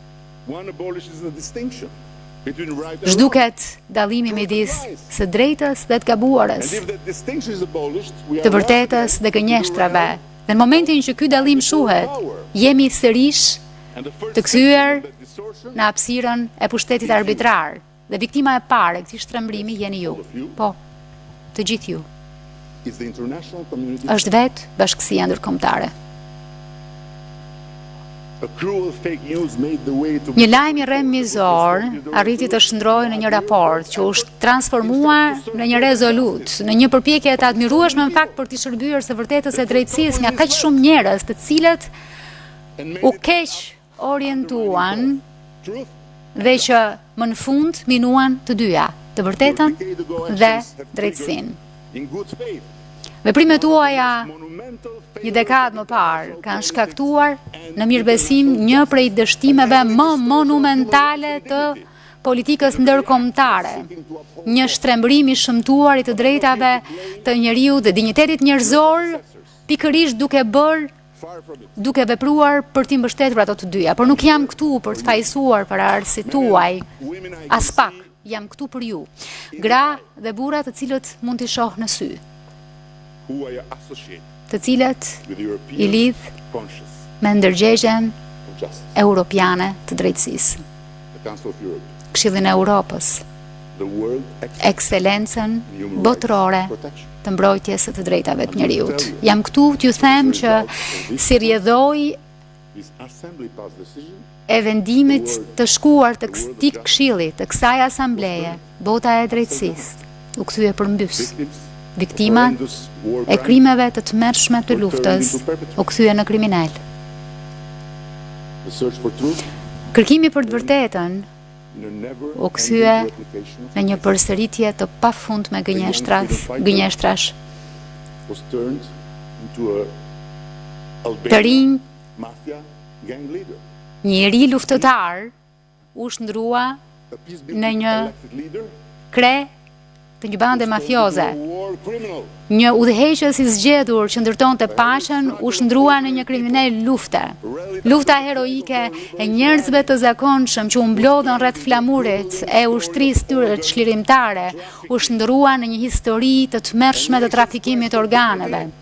Zhduket dallimi midis së drejtës dhe të gabuarës, të vërtetës dhe gënjeshtrave. Dhe në momentin që ky dallim shuhet, jemi sërish të kthyer në hapësirën e pushtetit arbitrar. Dhe viktima e parë e këtij shtrembërimi jeni ju. Po, të gjithë ju. Është vetë bashkësia ndërkombëtare. Një lajm i rremë mizor arriti të shndërrohej në një raport që u transformua në një rezolutë, në një përpjekje të admirueshme në fakt për t'i shërbyer së vërtetës e drejtësisë nga kaq shumë njerëz, të cilët u keq orientuan dhe që më në fund minuan të dyja, të vërtetën dhe drejtësinë. Veprimet tuaja një dekadë më parë kanë shkaktuar në mirëbesim një prej dështimeve më monumentale të politikës ndërkombëtare, një shtrembërim i shëmtuar i të drejtave të njeriut dhe dinjitetit njerëzor, pikërisht duke bërë duke vepruar për t'i mbështetur ato të dyja, por nuk jam këtu për të fajësuar paraardhësit tuaj, aspak, jam këtu për ju, gra dhe burra të cilët mund t'i shoh në sy, të cilët i lidh me ndërgjegjen europiane të drejtësisë. Këshillin e Europës, Ekselencën Botërore të Mbrojtjes së të Drejtave të Njeriut. Jam këtu t'ju them që si rrjedhojë e vendimit të shkuar të këtij këshilli, të kësaj asambleje, Bota e drejtësisë u kthye përmbys. Viktimat e krimeve të tmerrshme të luftës u kthyen në kriminelë. Kërkimi për të vërtetën u kthye në një përsëritje të pafundme gënjeshtrash. Të rinjtë, një i ri luftëtar, u shndërrua në një kre të një bande mafioze. Një udhëheqës i zgjedhur që ndërtonte paqen u shndërrua në një kriminel lufte. Lufta heroike e njerëzve të zakonshëm që u mblodhën rreth flamurit e ushtrisë së tyre çlirimtare u shndërrua në një histori të tmerrshme të trafikimit të organeve.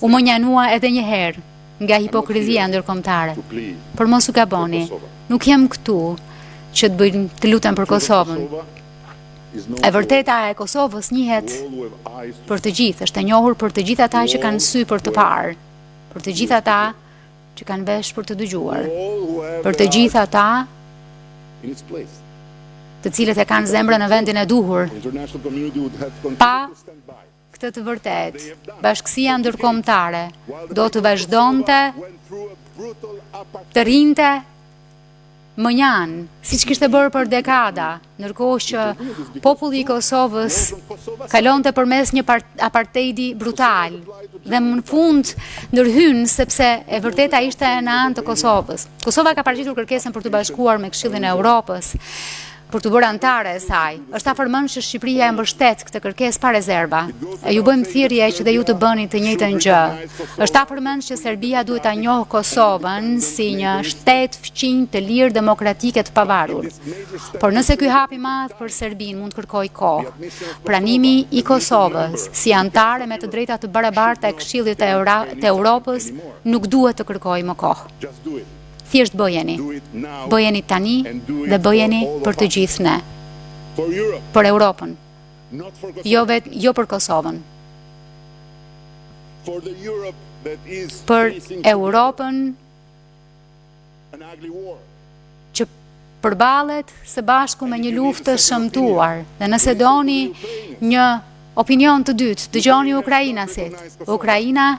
U mënjanua edhe një herë nga hipokrizia ndërkombëtare. Por mos u gaboni, nuk jam këtu që të bëj, të lutem për Kosovën. E vërteta e Kosovës njihet për të gjithë, është e njohur për të gjithë ata që kanë sy për të parë, për të gjithë ata që kanë vesh për të dëgjuar, për të gjithë ata të cilët e kanë zemrën në vendin e duhur. Pa Këtë të vërtetë, bashkësia ndërkombëtare do të vazhdonte të rrinte mënjanë, siç kishte bërë për dekada, ndërkohë që populli i Kosovës kalonte përmes një aparteidi brutal, dhe më në fund ndërhyn sepse e vërteta ishte në anë të Kosovës. Kosova ka paraqitur kërkesën për t'u bashkuar me Këshillin e Europës, për t'u bërë anëtare e saj. Është afërmendsh që Shqipëria e mbështet këtë kërkesë pa rezerva. E ju bëjmë thirrje që dhe ju të bëni të njëjtën gjë. Është afërmendsh që Serbia duhet ta njohë Kosovën si një shtet fqinj të lirë, demokratik e të pavarur. Por nëse ky hap i madh për Serbinë mund të kërkojë kohë, pranimi i Kosovës si anëtare me të drejta të barabarta e Këshillit të Europës nuk duhet të kërkojë më kohë. Thjesht bëjeni. Bëjeni tani dhe bëjeni për të gjithë ne. Për Europën. Jo vet, jo për Kosovën. Për Europën që përballet së bashku me një luftë të shëmtuar dhe nëse doni një opinion të dytë, dëgjoni ukrainasit. Ukraina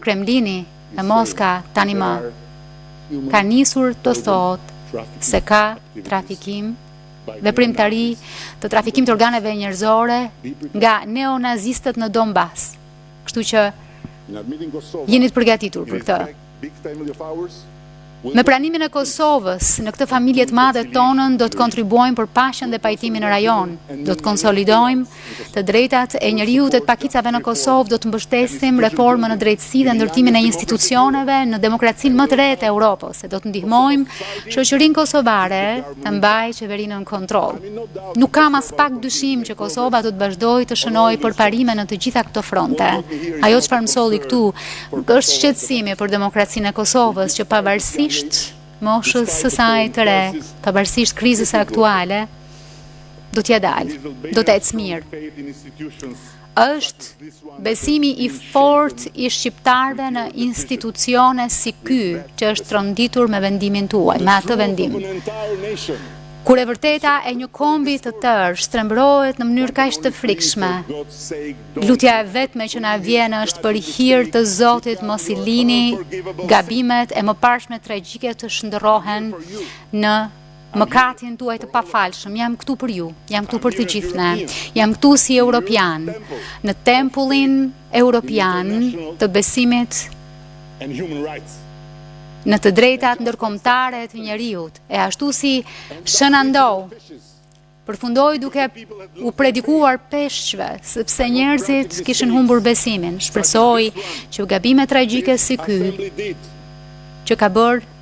Kremlini dhe Moska tanimë ka nisur të thotë se ka trafikim, veprimtari të trafikimit të organeve njerëzore nga neonazistët në Donbas. Kështu që jeni të përgatitur për këtë. Me pranimin e Kosovës, në këtë familje të madhe tonën do të kontribuojmë për paqen dhe pajtimin në rajon. Do të konsolidojmë të drejtat e njeriut e të pakicave në Kosovë, do të mbështesim reformën në drejtësi dhe ndërtimin e institucioneve në demokracinë më të re të Europës, e do të ndihmojmë shoqërinë kosovare të mbajë qeverinë në kontroll. Nuk kam aspak dyshim që Kosova do të vazhdojë të shënojë përparime në të gjitha këto fronte. Ajo çfarë më solli këtu Është shqetësimi për demokracinë e Kosovës që pavarësisht moshës së saj të re, pavarësisht krizës aktuale, do t'ia dalë, do të ecë mirë. Është besimi i fortë i shqiptarëve në institucione si ky, që është tronditur me vendimin tuaj, me atë vendim. Kur e vërteta e një kombi të tërë shtrembrohet në mënyrë kaq të frikshme, Lutja e vetme që na vjen është për hir të Zotit mos i lini gabimet e mëparshme tragjike të shndërrohen në mëkatin tuaj të pafalshëm, jam këtu për ju, jam këtu për të gjithë ne, jam këtu si europian, në tempullin europian të besimit në të drejtat ndërkombëtare të njeriut, e ashtu si Shën Ndou, përfundoi duke u predikuar peshqve, sepse njerëzit kishin humbur besimin. Shpresoj që gabime tragjike si ky, që ka bërë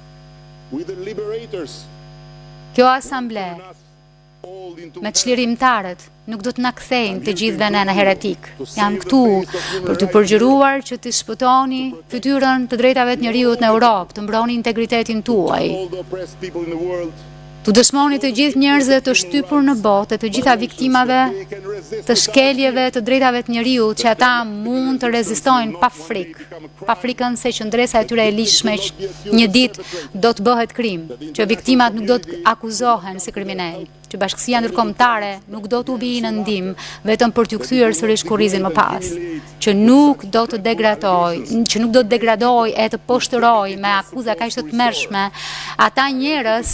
kjo asamble me çlirimtarët, nuk do të na kthejnë të gjithëve në heretikë. Jam këtu për t'u përgjëruar që t'i shpëtoni fytyrën të drejtave të njeriut në Europë, të mbroni integritetin tuaj. T'u dëshmoni të gjithë njerëzve të shtypur në botë e të gjitha viktimave të shkeljeve të drejtave të njeriut që ata mund të rezistojnë pa frikë, pa frikën se qëndresa e tyre e ligjshme një ditë do të bëhet krim, që viktimat nuk do të akuzohen si kriminelë, që bashkësia ndërkombëtare nuk do t'u vijë në ndihmë vetëm për t'u kthyer sërish kurrizin më pas. që nuk do të degradojë, që nuk do të degradojë e të poshtërojë me akuza kaq të tmerrshme, ata njerëz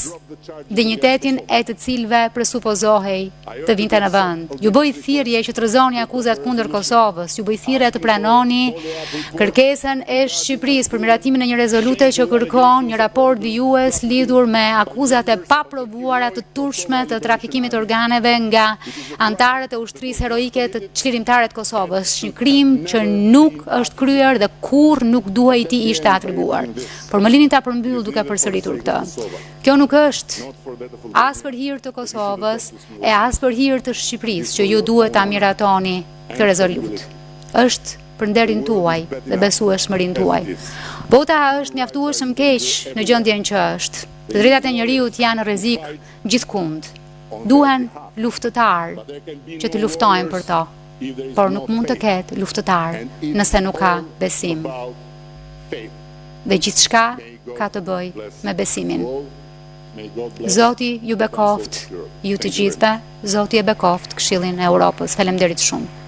dinjitetin e të cilëve presupozohej të vinte në vend. Ju bëj thirrje që të rrëzoni akuzat kundër Kosovës, ju bëj thirrje të pranoni kërkesën e Shqipërisë për miratimin e një rezolute që kërkon një raport vijues lidhur me akuzat e paprovuara të turpshme të trafikimit të organeve nga anëtarët e ushtrisë heroike çlirimtare të Kosovës, një krim që nuk është kryer dhe kurrë nuk duhej t'i ishte atribuar. Por më lini ta përmbyll duke përsëritur këtë. Kjo nuk është as për hir të Kosovës e as për hir të Shqipërisë që ju duhet ta miratoni këtë rezolutë. Është për nderin tuaj dhe besueshmërinë tuaj. Bota është mjaftueshëm keq në gjendjen që është. Të drejtat e njeriut janë në rrezik gjithkund. Duhen luftëtarë që të luftojnë për to, por nuk mund të ketë luftëtarë nëse nuk ka besim. Dhe gjithçka ka të bëjë me besimin. Zoti ju bekoftë ju të gjithëve, Zoti e bekoftë Këshillin e Europës. Faleminderit shumë.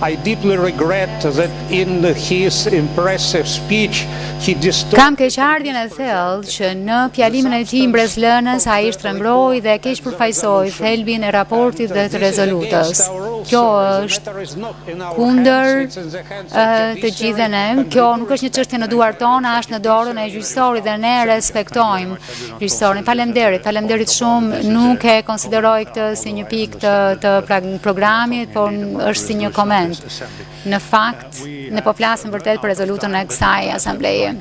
I deeply regret that in his impressive speech he distorted Kam keqardhjen e thellë që në fjalimin e tij mbresëlënës ai shtrembëroi dhe keqpërfaqësoi thelbin e raportit dhe të rezolutës. Kjo është kundër të gjithëve ne. Kjo nuk është një çështje në duart tona, është në dorën e gjyqësorit dhe ne e respektojmë Gjyqësorin. Faleminderit, faleminderit shumë. Nuk e konsideroj këtë si një pikë të të pra, programit, por është si një koment. Në fakt, ne po flasim vërtet për rezolutën e kësaj asambleje.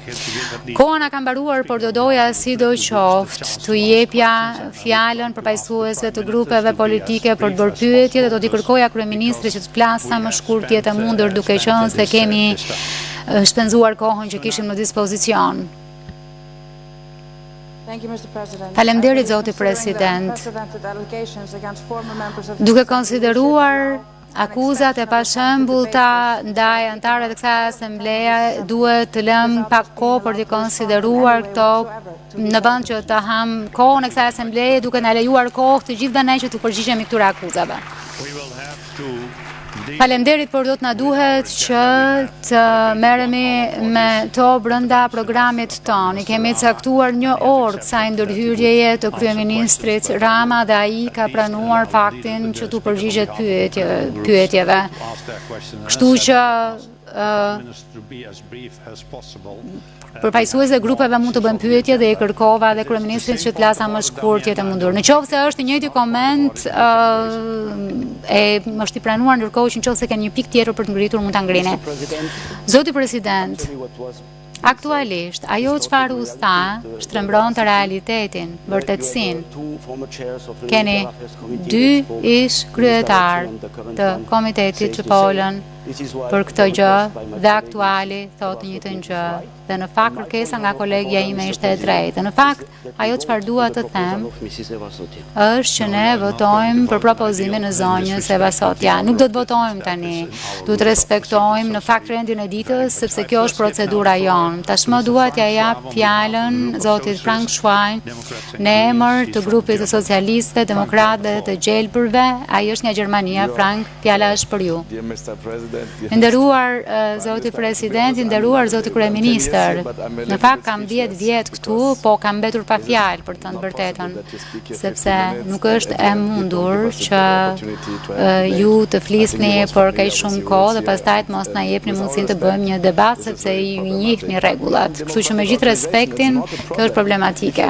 Koha na ka mbaruar, por do doja sidoqoftë t'ua jepja fjalën përfaqësuesve të grupeve politike për të bërë pyetje dhe do t'i kërkoja kryeministrit që të flasë sa më shkurt të jetë e mundur duke qenë se kemi shpenzuar kohën që kishim në dispozicion. Faleminderit zoti president. Duke konsideruar akuzat e pashembullta ndaj anëtarëve të kësaj asembleje, duhet të lëmë pak kohë për t'i konsideruar këto në vend që të hamë kohën e kësaj asembleje duke na lejuar kohë të gjithëve ne që t'u përgjigjemi këtyre akuzave. Falemderit, por do të na duhet që të merremi me to brenda programit tonë. I kemi caktuar një orë kësaj ndërhyrjeje të kryeministrit Rama dhe ai ka pranuar faktin që t'u përgjigjet pyetjeve. Kështu që Përfaqësuesit e grupeve mund të bëjnë pyetje dhe i kërkova edhe kryeministrit që të flasë sa më shkurt të jetë e mundur. Në qoftë se është i njëjti koment e më është i pranuar ndërkohë që në qoftë se keni një pikë tjetër për të ngritur mund ta ngrini. Zoti president, Aktualisht, ajo çfarë u tha, shtrembronte realitetin, vërtetësinë. Keni dy ish kryetarë të komitetit që folën për këtë gjë dhe aktuali thotë të njëjtën gjë dhe në fakt kërkesa nga kolegja ime ishte e drejtë. Në fakt, Ajo çfarë dua të them është që ne votojmë për propozimin e zonjës Eva Sotja. Nuk do të votojmë tani. Duhet të respektojmë në fakt rendin e ditës sepse kjo është procedura jonë. Tashmë dua t'ia jap fjalën zotit Frank Schwein në emër të grupit të socialistëve, demokratëve dhe të gjelbërve. Ai është nga Gjermania, Frank. Fjala është për ju. I nderuar zoti president, i nderuar zoti kryeministër. Në fakt kam 10 vjet këtu, po kam mbetur pa fjalë për të thënë të vërtetën, sepse nuk është e mundur që ju të flisni për kaq shumë kohë dhe pastaj të mos na jepni mundësinë të bëjmë një debat sepse ju i njihni rregullat. Kështu që me gjithë respektin, kjo është problematike.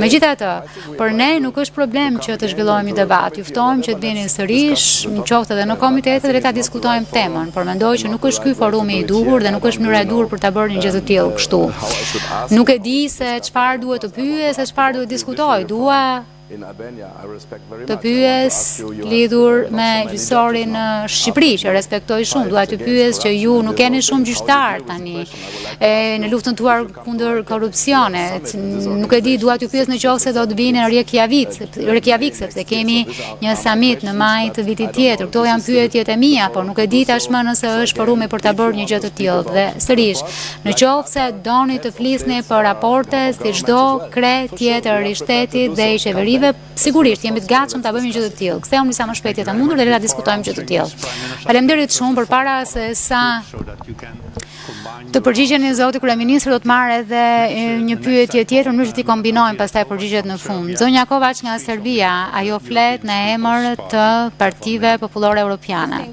Megjithatë, Për ne nuk është problem që të zhvillojmë një debat, ju ftojmë që të vini sërish, në qoftë edhe në komitete dhe ta diskutojmë temën, por mendoj që nuk është ky forumi i duhur dhe nuk është mënyra e duhur për ta bërë një gjë të tillë kështu. Nuk e di se çfarë duhet të pyes, se çfarë duhet të diskutoj, dua të pyes lidhur me gjyqësorin në Shqipëri, që respektoj shumë, dua të pyes që ju nuk keni shumë gjyqtarë tani. Në luftën tuar kundër korrupsionit. Nuk e di, dua t'ju pyes në qoftë se do të vini në Reykjavik sepse kemi një samit në maj të vitit tjetër. Këto janë pyetjet e mia, por nuk e di tashmë nëse është forumi për ta bërë një gjë të tillë. Dhe sërish, në qoftë se doni të flisni për raporte si çdo kre tjetër i shtetit dhe i qeverive, Sigurisht, jemi të gatshëm ta bëjmë një gjë të tillë. Kthehuni sa më shpejt të jetë e mundur dhe le ta diskutojmë një gjë të tillë. Faleminderit shumë. Përpara sesa të përgjigjeni zoti kryeministër do të marr edhe një pyetje tjetër në mënyrë që t'i kombinojmë pastaj përgjigjet në fund. Zonja Kovaç nga Serbia, ajo flet në emër të partive popullore europiane.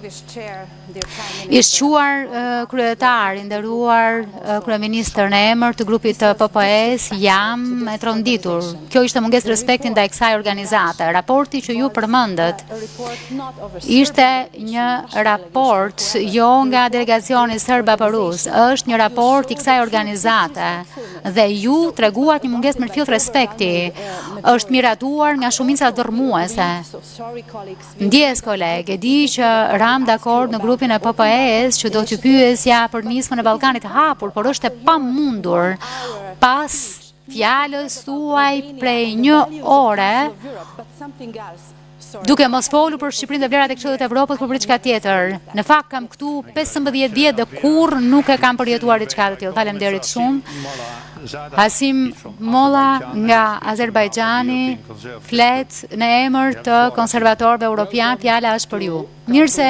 I shquar kryetar, i nderuar kryeministër në emër të grupit të PPE-së, jam e tronditur. Kjo ishte mungesë respekti ndaj kësaj organizate. Raporti që ju përmendët ishte një raport jo nga delegacioni serb apo rus, është një raport i kësaj organizate dhe ju treguat një mungesë mirëfillt respekti. Është miratuar nga shumica dërrmuese. Ndjesë kolegë, e di që ramë dakord në grupin e PPE-së që do t'ju pyesja për nismën e Ballkanit të Hapur, por është e pamundur pas fjalës suaj prej një ore duke mos folu për Shqipërinë dhe vlerat e Këshillit të Evropës, por për diçka tjetër. Në fakt kam këtu 15 vjet dhe kurrë nuk e kam përjetuar diçka të tillë. Faleminderit shumë. Hasim Molla nga Azerbajxhani Flet në emër të konservatorëve europianë, fjala është për ju. Mirë se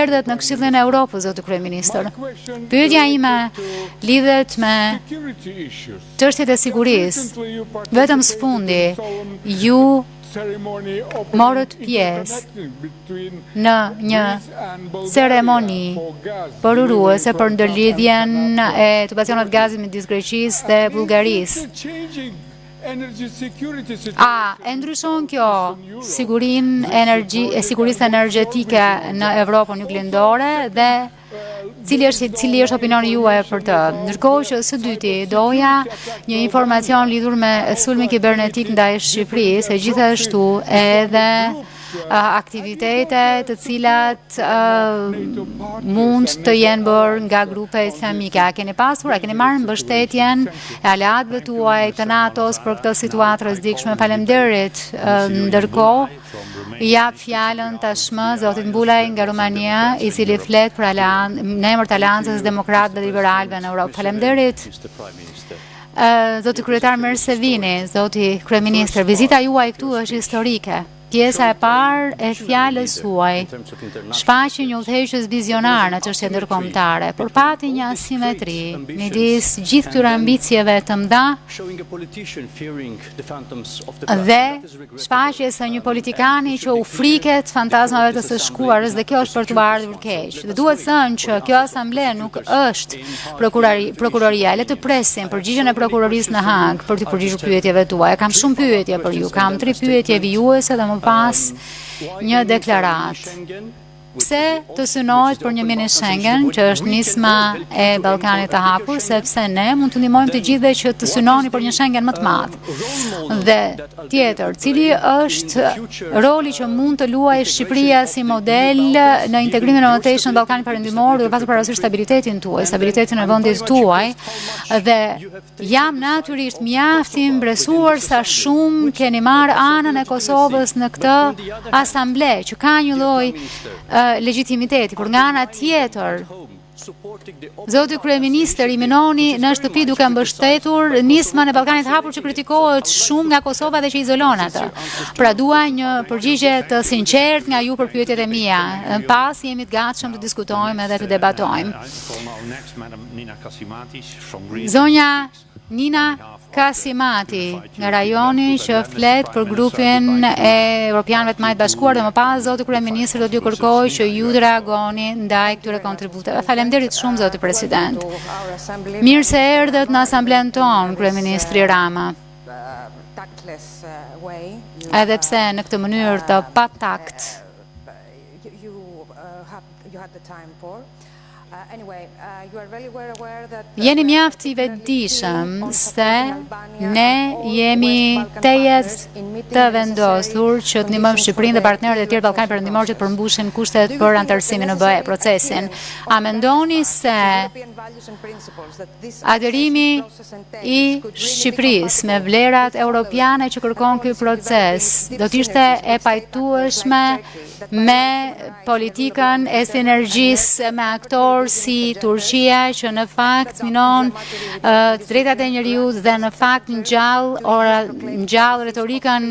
erdhët në Këshillin e Europës, zoti kryeministër. Pyetja ime lidhet me çështjet e sigurisë. Vetëm së fundi, ju morët pjesë në një ceremoni përuruese për ndërlidhjen e tubacionit të gazit midis Greqisë dhe Bullgarisë. A e ndryshon kjo sigurinë e sigurisë energjetike në Evropën Juglindore dhe cili është cili është opinioni juaj për të? Ndërkohë që së dyti doja një informacion lidhur me sulmin kibernetik ndaj Shqipërisë, e gjithashtu edhe aktivitete të cilat mund të jenë bërë nga grupe islamike. A keni pasur, a keni marrë mbështetjen e aleatëve tuaj të NATO-s për këtë situatë të rrezikshme? Faleminderit, ndërkohë, jap fjalën tashmë zotit Bulai nga Rumania, i cili flet për në emër të aleancës së demokratëve dhe liberalëve në Europë. Faleminderit. Zoti kryetar mirë se vini, zoti kryeministër. Vizita juaj këtu është historike. Pjesa e parë e fjalës suaj shfaqi një udhëheqës vizionar në çështje ndërkombëtare, por pati një asimetri midis gjithë këtyre ambicieve të mëdha dhe shfaqjes së një politikani që u friket fantazmave të së shkuarës dhe kjo është për t'u ardhur keq. Dhe duhet thënë që kjo asamble nuk është prokuroria, le të presim përgjigjen e prokurorisë në Hagë për t'u përgjigjur pyetjeve tuaja. Kam shumë pyetje për ju, kam tri pyetje vijuese dhe më pas një deklaratë. Pse të synohet për një mini Schengen, që është nisma e Ballkanit të Hapur, sepse ne mund të ndihmojmë të gjithëve që të synoni për një Schengen më të madh. Dhe tjetër, cili është roli që mund të luajë Shqipëria si model në integrimin e mëtejshëm në Ballkanit Perëndimor, duke pasur parasysh stabilitetin tuaj, stabilitetin e vendit tuaj dhe Jam natyrisht mjaft i mbresuar sa shumë keni marrë anën e Kosovës në këtë asamble, që ka një lloj legjitimiteti, por nga ana tjetër, zoti kryeministër i minoni në shtëpi duke mbështetur nismën e Ballkanit të Hapur që kritikohet shumë nga Kosova dhe që izolon atë. Pra dua një përgjigje të sinqertë nga ju për pyetjet e mia. Më pas jemi të gatshëm të diskutojmë edhe të debatojmë. Zonja Nina Kasimati nga rajoni që flet për grupin e Europianëve të Majtë të Bashkuar dhe më pas zoti kryeministër do t'ju kërkoj që ju të reagoni ndaj këtyre kontributeve. Faleminderit shumë zoti president. Mirë se erdhët në asamblenë tonë kryeministri Rama. Edhe pse në këtë mënyrë të patakt. Jeni mjaft i vetëdijshëm se ne jemi tejet të vendosur që të ndihmojmë Shqipërinë dhe partnerët e tjerë Ballkanit Perëndimor që të përmbushin kushtet për anëtarësimin në BE, procesin. A mendoni se aderimi i Shqipërisë me vlerat europiane që kërkon ky proces do të ishte e pajtueshme me politikën e sinergjisë me aktorë si Turqia që në fakt minon të drejtat e njeriut dhe në fakt ngjall ora ngjall retorikën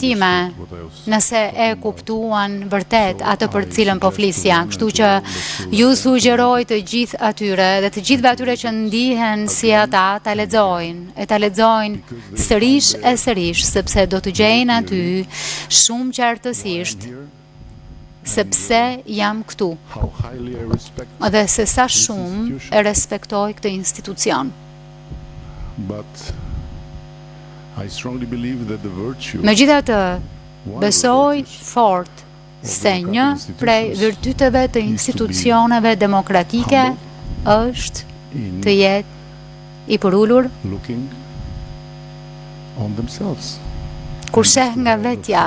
time, nëse e kuptuan vërtet atë për të cilën po flisja. Kështu që ju sugjeroj të gjithë atyre dhe të gjithëve atyre që ndihen si ata ta lexojnë, e ta lexojnë sërish e sërish sepse do të gjejnë aty shumë qartësisht se pse jam këtu dhe se sa shumë e respektoj këtë institucion. Megjithatë, besoj fort se një prej virtyteve të institucioneve demokratike është të jetë i përulur kur sheh nga vetja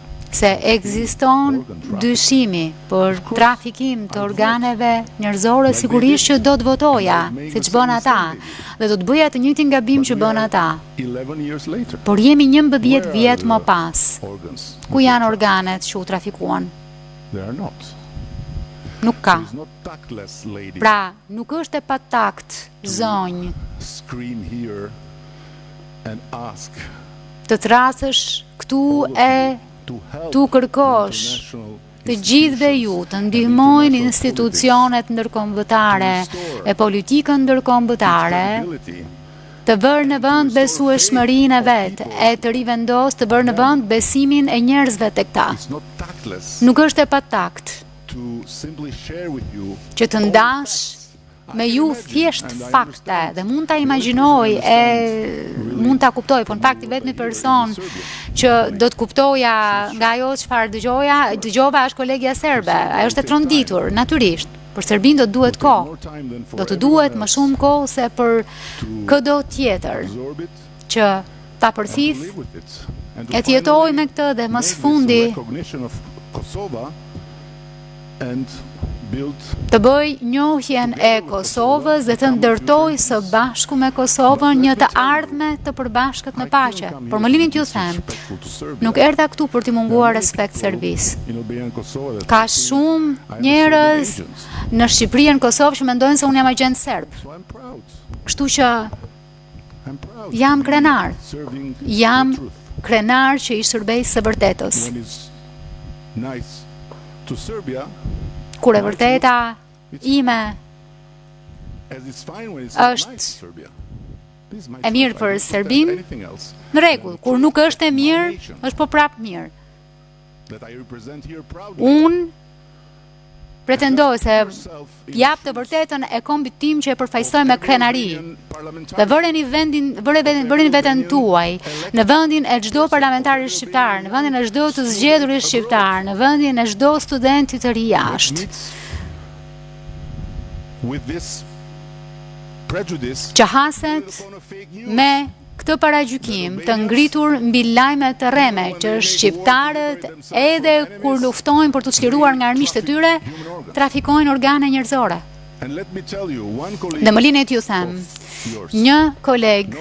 se ekziston dyshimi për trafikim të organeve njerëzore, sigurisht që do të votoja, siç bënë ata, dhe do të bëja të njëjtin gabim që bënë ata. Por jemi njëmbëdhjetë vjet më pas, ku janë organet që u trafikuan? Nuk ka. Pra, nuk është e patakt, zonjë, të thërrasësh këtu e t'u kërkosh të gjithëve ju të ndihmojnë institucionet ndërkombëtare e politikën ndërkombëtare të vërë në vend besueshmërinë e vet e të rivendosë të vërë në vend besimin e njerëzve tek ta. Nuk është e patakt. që të ndash me ju thjesht fakte dhe mund ta imagjinoj e mund ta kuptoj, por në fakt i vetmi person që do të kuptoja nga ajo çfarë dëgjoja, dëgjova është kolegja serbe. Ajo është e tronditur, natyrisht. Për Serbinë do të duhet kohë. Do të duhet më shumë kohë se për këdo tjetër. që ta përthithë e të jetojë me këtë dhe më së fundi të bëjë njohjen e Kosovës dhe të ndërtojë së bashku me Kosovën një të ardhme të përbashkët në paqe. Por më lini t'ju them, nuk erdha këtu për t'i munguar respekt Serbisë. Ka shumë njerëz në Shqipëri e në Kosovë që mendojnë se unë jam agjent serb. Kështu që Jam krenar. Jam krenar që i shërbej së vërtetës. Kur e vërteta ime është e mirë për Serbinë, në rregull, kur nuk është e mirë, është po prap mirë. Unë pretendoj se jap të vërtetën e kombit tim që e përfaqësoj me krenari. Dhe vëreni vendin, vëre vendin, vërin veten tuaj në vendin e çdo parlamentari shqiptar, në vendin e çdo të zgjedhurit shqiptar, në vendin e çdo studenti të ri jashtë. Që haset me Këtë paragjykim të ngritur mbi lajme të rreme që shqiptarët edhe kur luftojnë për t'u çliruar nga armiqtë e tyre, trafikojnë organe njerëzore. Dhe më lini t'ju them, një koleg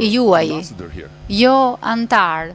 i juaji, jo anëtar,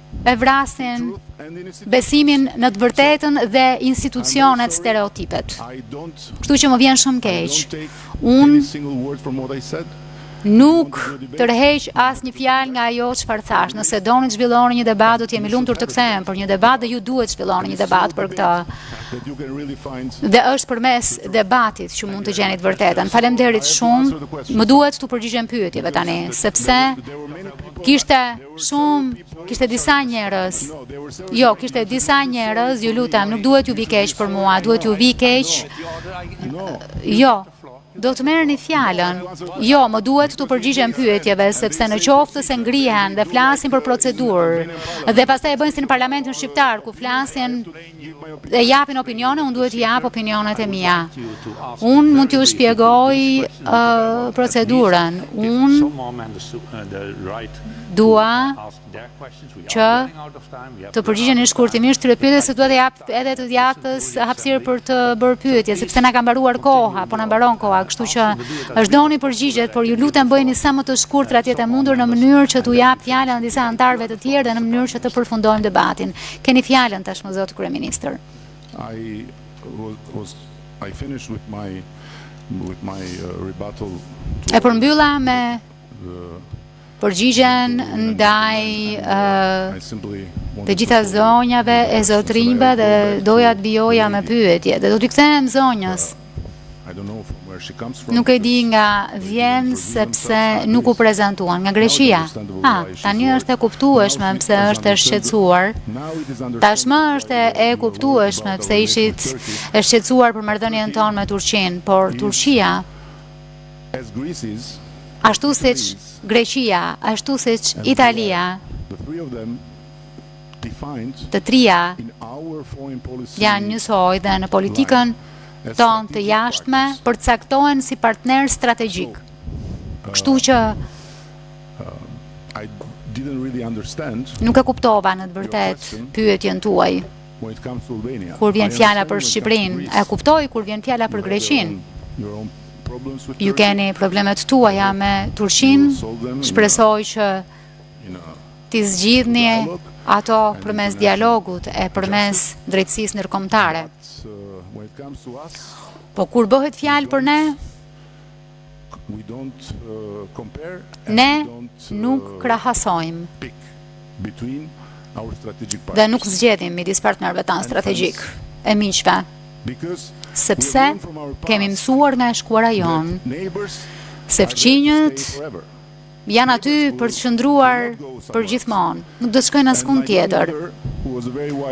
e vrasin besimin në të vërtetën dhe institucionet stereotipet. Kështu që më vjen shumë keq. Unë nuk tërheq asnjë fjalë nga ajo çfarë thashë. Nëse doni të zhvilloni një debat, do të jem i lumtur të kthehem për një debat dhe ju duhet të zhvilloni një debat për këtë. Dhe është përmes debatit që mund të gjeni të vërtetën. Faleminderit shumë, më duhet t'u përgjigjem pyetjeve tani, sepse kishte... Shumë, kishte disa njerëz. Jo, kishte disa njerëz, ju lutem, nuk duhet t'ju vijë keq për mua, duhet t'ju vijë keq. Jo, do të merrni fjalën. Jo, më duhet t'u përgjigjem pyetjeve sepse në qoftë se ngrihen dhe flasin për procedurë dhe pastaj e bëjnë si në parlamentin shqiptar ku flasin e japin opinione, unë duhet t'i jap opinionet e mia. Unë mund t'ju shpjegoj uh, procedurën. Unë dua që të përgjigjeni shkurtimisht te pyetjet se dua të jap edhe të djathtës hapësirë për të bërë pyetje, sepse na ka mbaruar koha, po na mbaron koha, kështu që shtoni përgjigjet, por ju lutem bëjeni sa më të shkurtra të jetë e mundur në mënyrë që t'u jap fjalën disa anëtarëve të tjerë dhe në mënyrë që të përfundojmë debatin. Keni fjalën tashmë zot kryeministër. I was I finished with my with my uh, rebuttal. E përmbylla me përgjigjen ndaj të gjitha zonjave e zotrinjve dhe doja të vijoja me pyetje dhe do t'i kthehem zonjës. Nuk e di nga vjen sepse nuk u prezantua nga Greqia. Ha, tani është e kuptueshme pse është e shqetësuar. Tashmë është e kuptueshme pse ishit e shqetësuar për marrëdhënien tonë me Turqinë, por Turqia ashtu siç Greqia, ashtu siç Italia Të trija janë njësoj dhe në politikën tonë të jashtme përcaktohen si partnerë strategjikë. Kështu që nuk e kuptova në të vërtetë pyetjen tuaj kur vjen fjala për Shqipërinë. E kuptoj kur vjen fjala për Greqinë. Ju keni problemet tuaja me Turqinë, shpresoj që t'i zgjidhni ato përmes dialogut e përmes drejtësisë ndërkombëtare. Po kur bëhet fjalë për ne, ne nuk krahasojmë dhe nuk zgjedhim midis partnerëve tanë strategjikë e miqve, sepse kemi mësuar nga e shkuara jonë se fqinjët Janë aty për të qëndruar për gjithmonë, nuk do të shkojnë askund tjetër.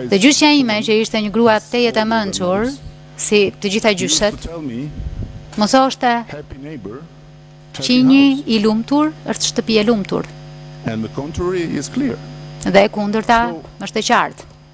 Dhe gjyshja ime që ishte një grua tejet e mençur, si të gjitha gjyshet, më thoshte fqinji i lumtur është shtëpi e lumtur. Dhe e kundërta është e qartë.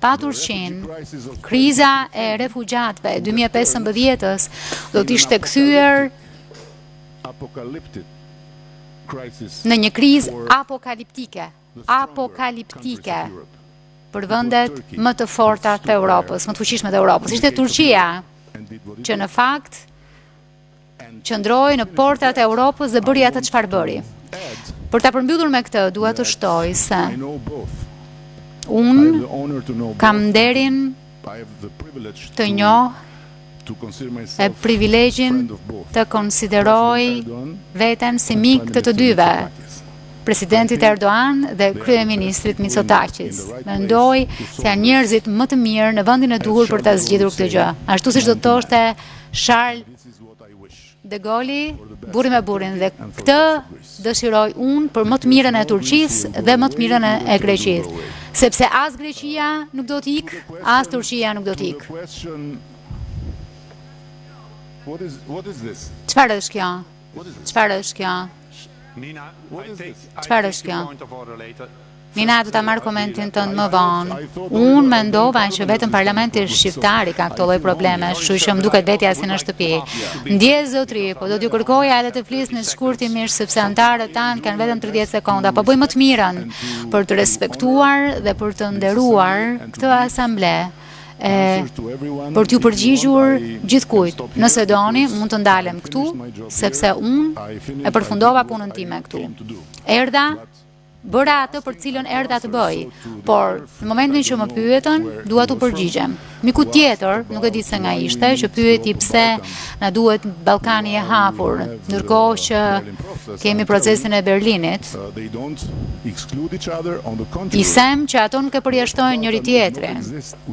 pa Turqinë kriza e refugjatëve e 2015-ës, do të ishte kthyer në një krizë apokaliptike, apokaliptike për vendet më të forta të Europës, më të fuqishme të Europës. Ishte Turqia që në fakt qëndroi në portat e Europës dhe bëri atë çfarë bëri. Për ta përmbyllur me këtë, duhet të shtoj se unë kam nderin të njoh e privilegjin të konsideroj veten si mik të të dyve, presidentit Erdogan dhe kryeministrit Mitsotakis. Mendoj se janë njerëzit më të mirë në vendin e duhur për ta zgjidhur këtë gjë. Ashtu siç do të thoshte Charles De Goli, burri me burrin dhe këtë dëshiroj unë për më të mirën e Turqisë dhe më të mirën e Greqisë, sepse as Greqia nuk do të ikë, as Turqia nuk do të ikë. Nina do ta marr komentin tënd më vonë. Unë mendova që vetëm parlamenti shqiptar i ka këto lloj probleme, kështu që më duket vetja si në shtëpi. Ndjesë zotri, po do t'ju kërkoja edhe të flisni shkurtimisht sepse anëtarët tanë kanë vetëm 30 sekonda. Po bëj më të mirën për të respektuar dhe për të nderuar këtë asamble e për t'ju përgjigjur gjithkujt. Nëse doni, mund të ndalem këtu, sepse unë e përfundova punën time këtu. Erdha Bëra atë për të cilën erdha të bëj, por në momentin që më pyetën, dua t'u përgjigjem. Mikut tjetër, nuk e di se nga ishte, që pyeti pse na duhet Ballkani i hapur, ndërkohë që kemi procesin e Berlinit. I them që ato nuk e përjashtojnë njëri-tjetrin.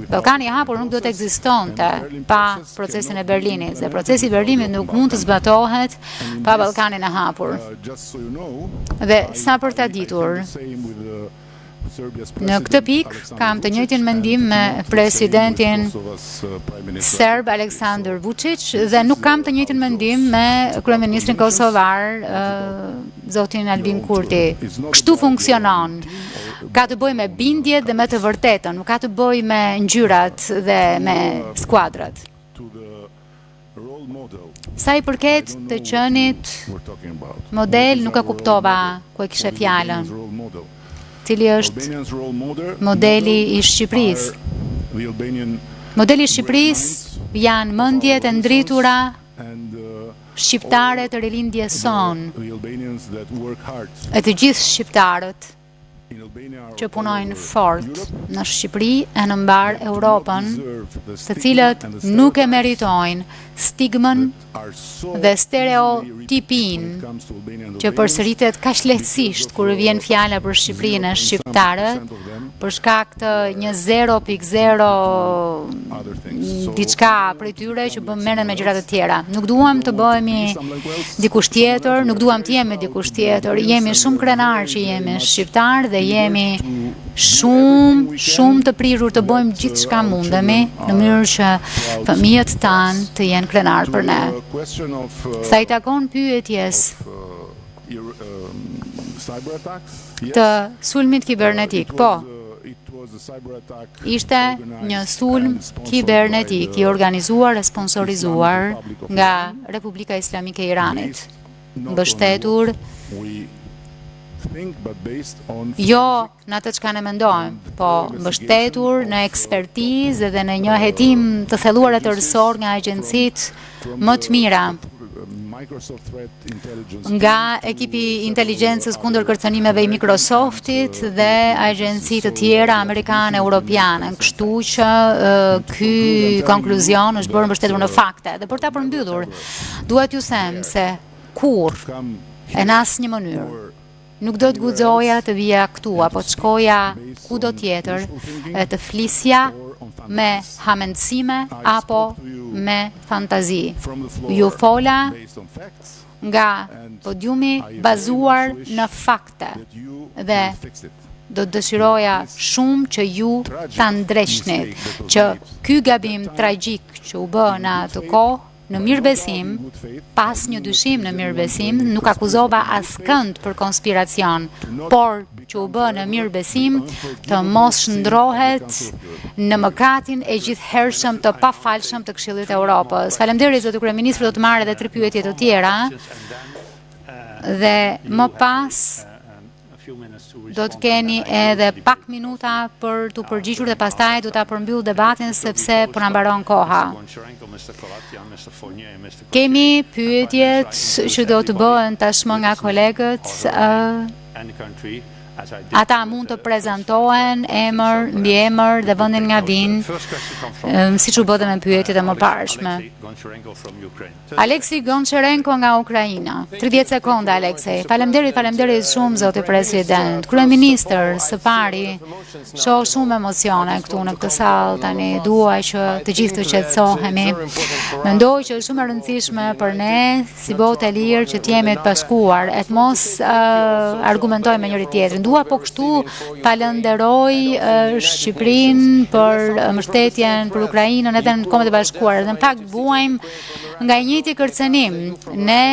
Ballkani i hapur nuk do të ekzistonte pa procesin e Berlinit dhe procesi i Berlinit nuk mund të zbatohet pa Ballkanin e hapur. Dhe sa për ta ditur, në këtë pikë kam të njëjtin mendim me presidentin serb Aleksandar Vučić dhe nuk kam të njëjtin mendim me kryeministrin kosovar zotin Albin Kurti. Kështu funksionon. Ka të bëjë me bindjet dhe me të vërtetën, nuk ka të bëjë me ngjyrat dhe me skuadrat. Sa i përket të qenit model nuk e kuptova ku e kishe fjalën. Cili është modeli i Shqipërisë? Modeli i Shqipërisë janë mendjet e ndritura shqiptare të rilindjes sonë e të gjithë shqiptarët. që punojnë fort në Shqipëri e në mbarë Europën, të cilët nuk e meritojnë stigmën dhe stereotipin që përsëritet kaq lehtësisht kur vjen fjala për Shqipërinë e shqiptarët, për shkak të një 0.0 diçka prej tyre që bën merren me gjëra të tjera. Nuk duam të bëhemi dikush tjetër, nuk duam të jemi dikush tjetër. Jemi shumë krenarë që jemi shqiptarë dhe jemi shumë shumë të prirur të bëjmë gjithçka mundemi në mënyrë që fëmijët tanë të jenë krenarë për ne. Sa i takon pyetjes Të sulmit kibernetik, po. Ishte një sulm kibernetik i organizuar e sponsorizuar nga Republika Islamike e Iranit, mbështetur jo në atë çka ne mendojmë, po mbështetur në ekspertizë dhe në një hetim të thelluar e tërësor nga agjencitë më të mira nga ekipi i inteligjencës kundër kërcënimeve i Microsoftit dhe agjenci të tjera amerikane e europiane, kështu që ky konkluzion është bërë mbështetur në fakte. Dhe për ta përmbyllur, duhet t'ju them se kurrë e në asnjë mënyrë Nuk do të guxoja të vija këtu apo të shkoja kudo tjetër e të flisja me hamendësime apo me fantazi. Ju fola nga podiumi bazuar në fakte dhe do të dëshiroja shumë që ju ta ndreqnit, që ky gabim tragjik që u bë në atë kohë, në mirëbesim, pa asnjë dyshim në mirëbesim, nuk akuzova askënd për konspiracion, por që u bë në mirëbesim të mos shndërrohet në mëkatin e gjithhershëm të pafalshëm të Këshillit të Europës. Faleminderit, zoti kryeministër, do të marr edhe tri pyetje të tjera, dhe më pas Do të keni edhe pak minuta për t'u përgjigjur dhe pastaj do ta përmbyll debatin sepse po na mbaron koha. Kemi pyetjet që do të bëhen tashmë nga kolegët. Ata mund të prezantohen emër, mbiemër dhe vendin nga vijnë, siç u bë dhe me pyetjet e mëparshme. Aleksey Goncharenko nga Ukraina. 30 sekonda Aleksey. Faleminderit, faleminderit shumë zoti president. Kryeministër, së pari shoh shumë emocione këtu në këtë sallë. Tani dua që të gjithë të qetësohemi. Mendoj që është shumë e rëndësishme për ne si botë e lirë që të jemi të bashkuar e të mos uh, argumentojmë me njëri-tjetrin. Dua po kështu të falënderoj uh, Shqipërinë për mbështetjen për Ukrainën edhe në Kombet e Bashkuara. Dhe në fakt vuajmë nga i njëjti kërcënim. Ne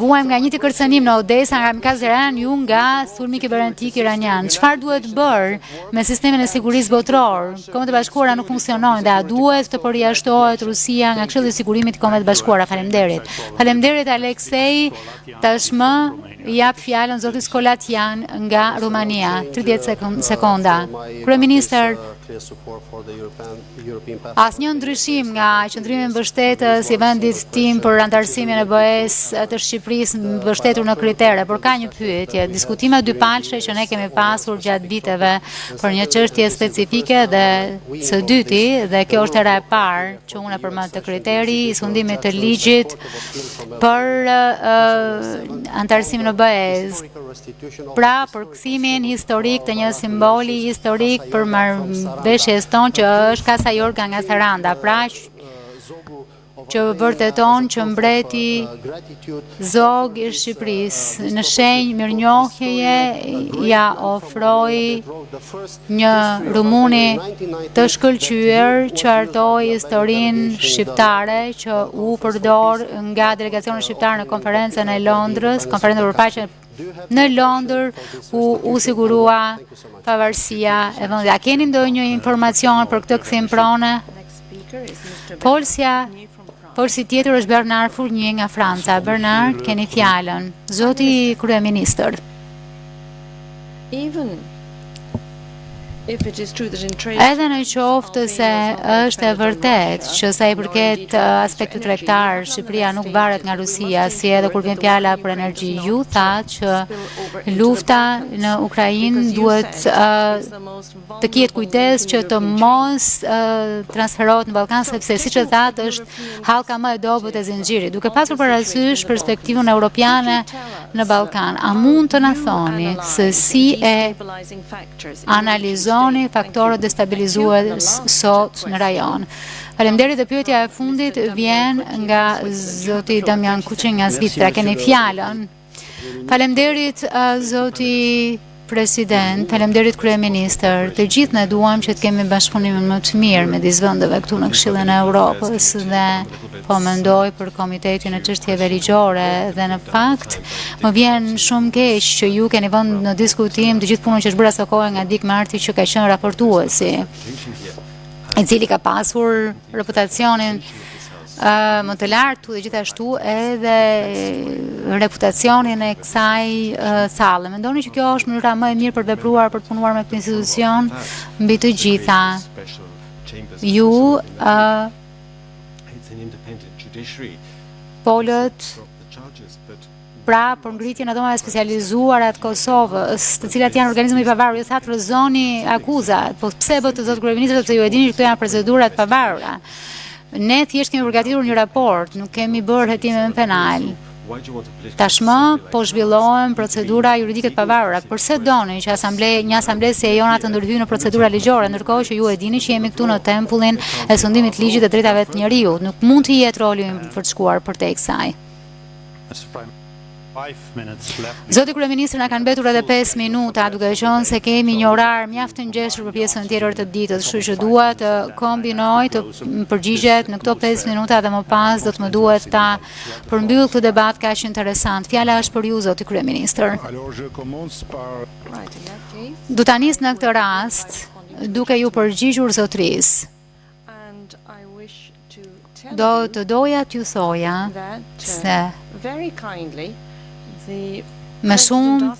vuajmë nga i njëjti kërcënim në Odesa nga kamikazë iranianë, ju nga sulmi kibernetik iranian. Çfarë duhet bërë me sistemin e sigurisë botëror? Kombet e Bashkuara nuk funksionojnë dhe a duhet të përjashtohet Rusia nga Këshilli i Sigurimit të Kombeve të Bashkuara? Faleminderit. Faleminderit Aleksei. Tashmë jap fjalën zotit Corlățean nga Rumania. 30 sekonda. Kryeministër, Asnjë ndryshim nga qëndrimi mbështetës i vendit tim për anëtarësimin në BE të Shqipërisë mbështetur në kritere, por ka një pyetje, diskutime dypalëshe që ne kemi pasur gjatë viteve për një çështje specifike dhe së dyti, dhe kjo është hera e parë që unë e përmend të kriteri i sundimit të ligjit për anëtarësimin e BE-së. Pra për Kthimin historik të një simboli historik për marrëdhëniet tona që është Kasa Jorga nga Saranda, pra që vërteton që mbreti Zog i Shqipërisë në shenjë mirënjohjeje ia ofroi një rumuni të shkëlqyer që hartoi historinë shqiptare që u përdor nga delegacioni shqiptar në konferencën e Londrës, konferencën për paqen në Londër ku u sigurua pavarësia e vendit. A keni ndonjë informacion për këtë kthim prone? Folësi tjetër është Bernard Fournier nga Franca. Bernard, keni fjalën. Zoti kryeministër. Edhe në qoftë se është e vërtetë që sa i përket uh, aspektit tregtar, Shqipëria nuk varet nga Rusia, si edhe kur vjen fjala për energji, ju thatë që lufta në Ukrainë duhet uh, të ketë kujdes që të mos transferohet në Ballkan, sepse siç e thatë është hallka më e dobët e zinxhirit. Duke pasur parasysh perspektivën europiane në Ballkan, a mund të na thoni se si e analizoni faktorët destabilizues sot në rajon? Faleminderit dhe pyetja e fundit vjen nga zoti Damian Cottier nga Zvicra. Keni fjalën. Faleminderit zoti president, faleminderit kryeministër, të gjithë ne duam që të kemi bashkëpunimin më të mirë midis vendeve këtu në Këshillin e Europës dhe po mendoj për komitetin e çështjeve ligjore dhe në fakt më vjen shumë keq që ju keni vënë në diskutim të gjithë punën që është bërë asokohe nga Dick Marty që ka qenë raportuesi i cili ka pasur reputacionin më të lartë dhe gjithashtu edhe reputacionin e kësaj salle. Mendoni që kjo është mënyra më e mirë për të vepruar për të punuar me këtë institucion mbi të gjitha. Ju uh, folët pra për ngritjen e dhomave të specializuara të Kosovës, të cilat janë organizëm i pavarur, ju thatë rrëzoni akuzat, po pse e bëtë këtë zoti kryeministër, sepse ju e dini që këto janë procedura të pavarura. Ne thjesht kemi përgatitur një raport, nuk kemi bërë hetime penale. Tashmë po zhvillohen procedura juridike të pavarura. Përse doni që asamble, një asamble si e jona të ndërhyjë në procedura ligjore, ndërkohë që ju e dini që jemi këtu në tempullin e sundimit të ligjit dhe të drejtave të njeriut. Nuk mund të jetë roli ynë për të shkuar përtej kësaj. Zoti kryeministër na kanë mbetur edhe 5 minuta, duke qenë se kemi një orar mjaft të ngjeshur për pjesën tjetër të ditës, kështu që dua t'i kombinoni përgjigjet në këto 5 minuta dhe më pas do të më duhet ta përmbyll këtë debat kaq interesant. Fjala është për ju zoti kryeministër. Do ta nis në këtë rast duke ju përgjigjur zotërisë. Do të doja t'ju thoja se me shumë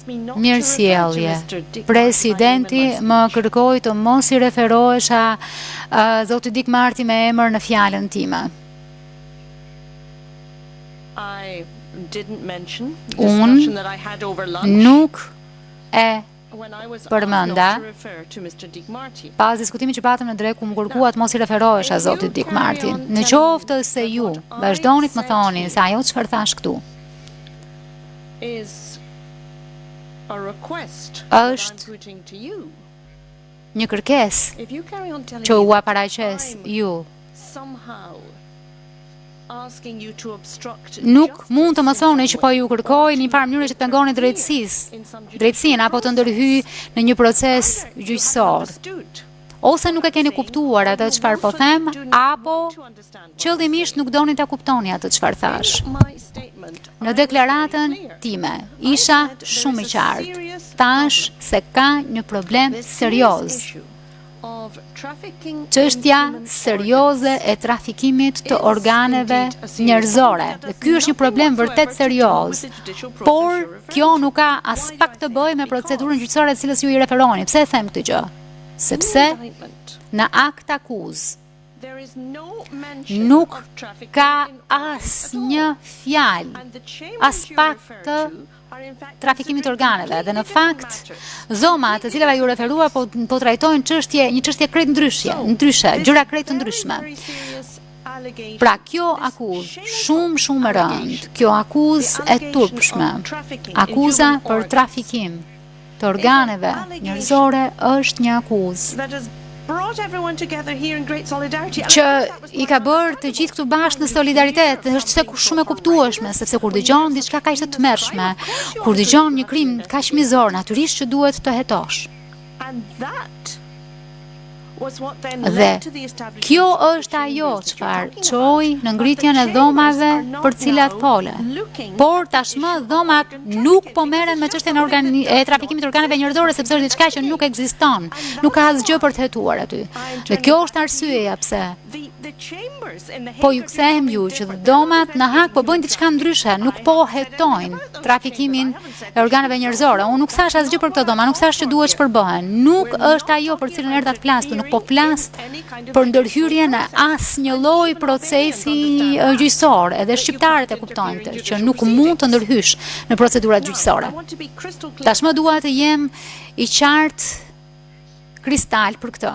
mirësjellje. Presidenti më kërkoi të mos i referohesha zotit Dick Marty me emër në fjalën time. Unë nuk e përmenda, pas diskutimit që patëm në drekë, ku më kërkuat të mos i referohesha zotit Dick Marty. Në qoftë se ju, vazhdoni të më thoni se ajo çfarë thashë këtu, është Një kërkesë që ua paraqes ju nuk mund të më thoni që po ju kërkoj në një farë mënyre që të pengoni drejtësis, drejtësinë, apo të ndërhyj në një proces gjyqësor. Ose nuk e keni kuptuar atë çfarë po them, apo Qëllimisht nuk doni ta kuptoni atë çfarë thashë. Në deklaratën time isha shumë i qartë. Thashë se ka një problem serioz. Çështja serioze e trafikimit të organeve njerëzore. Dhe ky është një problem vërtet serioz. Por kjo nuk ka aspak të bëjë me procedurën gjyqësore të cilës ju i referoheni. Pse e them këtë gjë? Sepse në aktakuzë Nuk ka asnjë fjalë, aspak të trafikimit të organeve dhe në fakt dhomat të cilave iu referuat po, po trajtojnë çështje, një çështje krejt ndryshe, ndryshe, gjëra krejt të ndryshme. Pra kjo akuzë shumë shumë e rëndë, kjo akuzë e turpshme, akuza për trafikim të organeve njerëzore është një akuzë që i ka bërë të gjithë këtu bashkë në solidaritet, është se shumë e kuptueshme, sepse kur dëgjon diçka kaq të tmerrshme, kur dëgjon një krim kaq mizor, natyrisht që duhet të hetosh. Dhe kjo është ajo çfarë çoi në ngritjen e dhomave për të cilat fole. Por tashmë dhomat nuk po merren me çështjen e trafikimit të organeve njerëzore, sepse është diçka që nuk ekziston, nuk ka asgjë për të hetuar aty. Dhe kjo është arsyeja pse. Po ju kthehem ju që dhomat në Hagë po bëjnë diçka ndryshe, nuk po hetojnë trafikimin e organeve njerëzore. Unë nuk thashë asgjë për këto dhoma, nuk thashë që duhet të shpërbëhen. Nuk është ajo për të cilën erdha të flas këtu, nuk po flas për ndërhyrje në asnjë lloj procesi gjyqësor, edhe shqiptarët e kuptojnë këtë, që nuk mund të ndërhysh në procedurat gjyqësore. Tashmë dua të jem i qartë kristal për këto.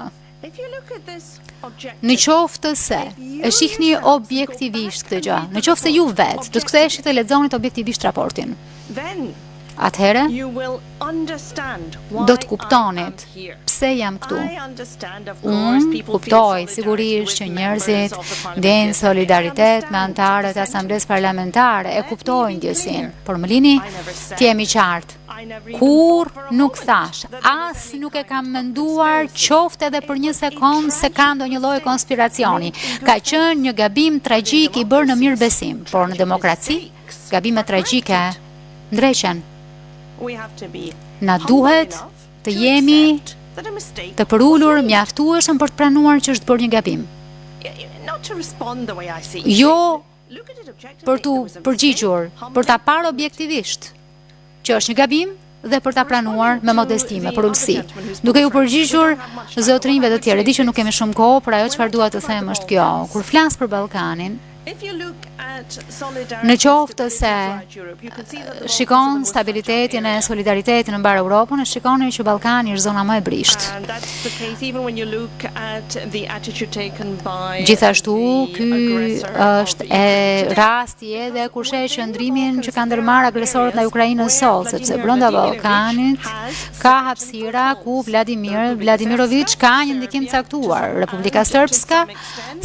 Në qoftë se e shihni objektivisht këtë gjë, në qoftë se ju vetë do të ktheheshit të lexonit objektivisht raportin, atëherë do të kuptonit pse jam këtu. Unë kuptoj sigurisht që njerëzit ndiejnë solidaritet me anëtarët e Asamblesë parlamentare, e kuptoj ndjesinë, por më lini të jem i qartë. Kurrë nuk thashë, as nuk e kam menduar qoftë edhe për një sekond se ka ndonjë lloj konspiracioni. Ka qenë një gabim tragjik i bërë në mirëbesim, por në demokraci gabimet tragjike ndreqen. Na duhet të jemi të përulur mjaftueshëm për të pranuar që është bërë një gabim. Jo për t'u përgjigjur, për ta parë objektivisht, që është një gabim dhe për ta pranuar me modesti, me përulësi. Duke iu përgjigjur zotërinjve të tjerë, di që nuk kemi shumë kohë, por ajo çfarë dua të them është kjo. Kur flas për Ballkanin, në qoftë se Shikon stabilitetin e solidaritetin në mbarë Europën e shikoni që Ballkani është zona më e brishtë. Gjithashtu, ky është rasti edhe kur sheh qëndrimin që ka ndërmarrë agresorët ndaj Ukrainës sot, sepse brenda Ballkanit ka hapësira ku Vladimir Vladimiroviç ka një ndikim të caktuar. Republika Srpska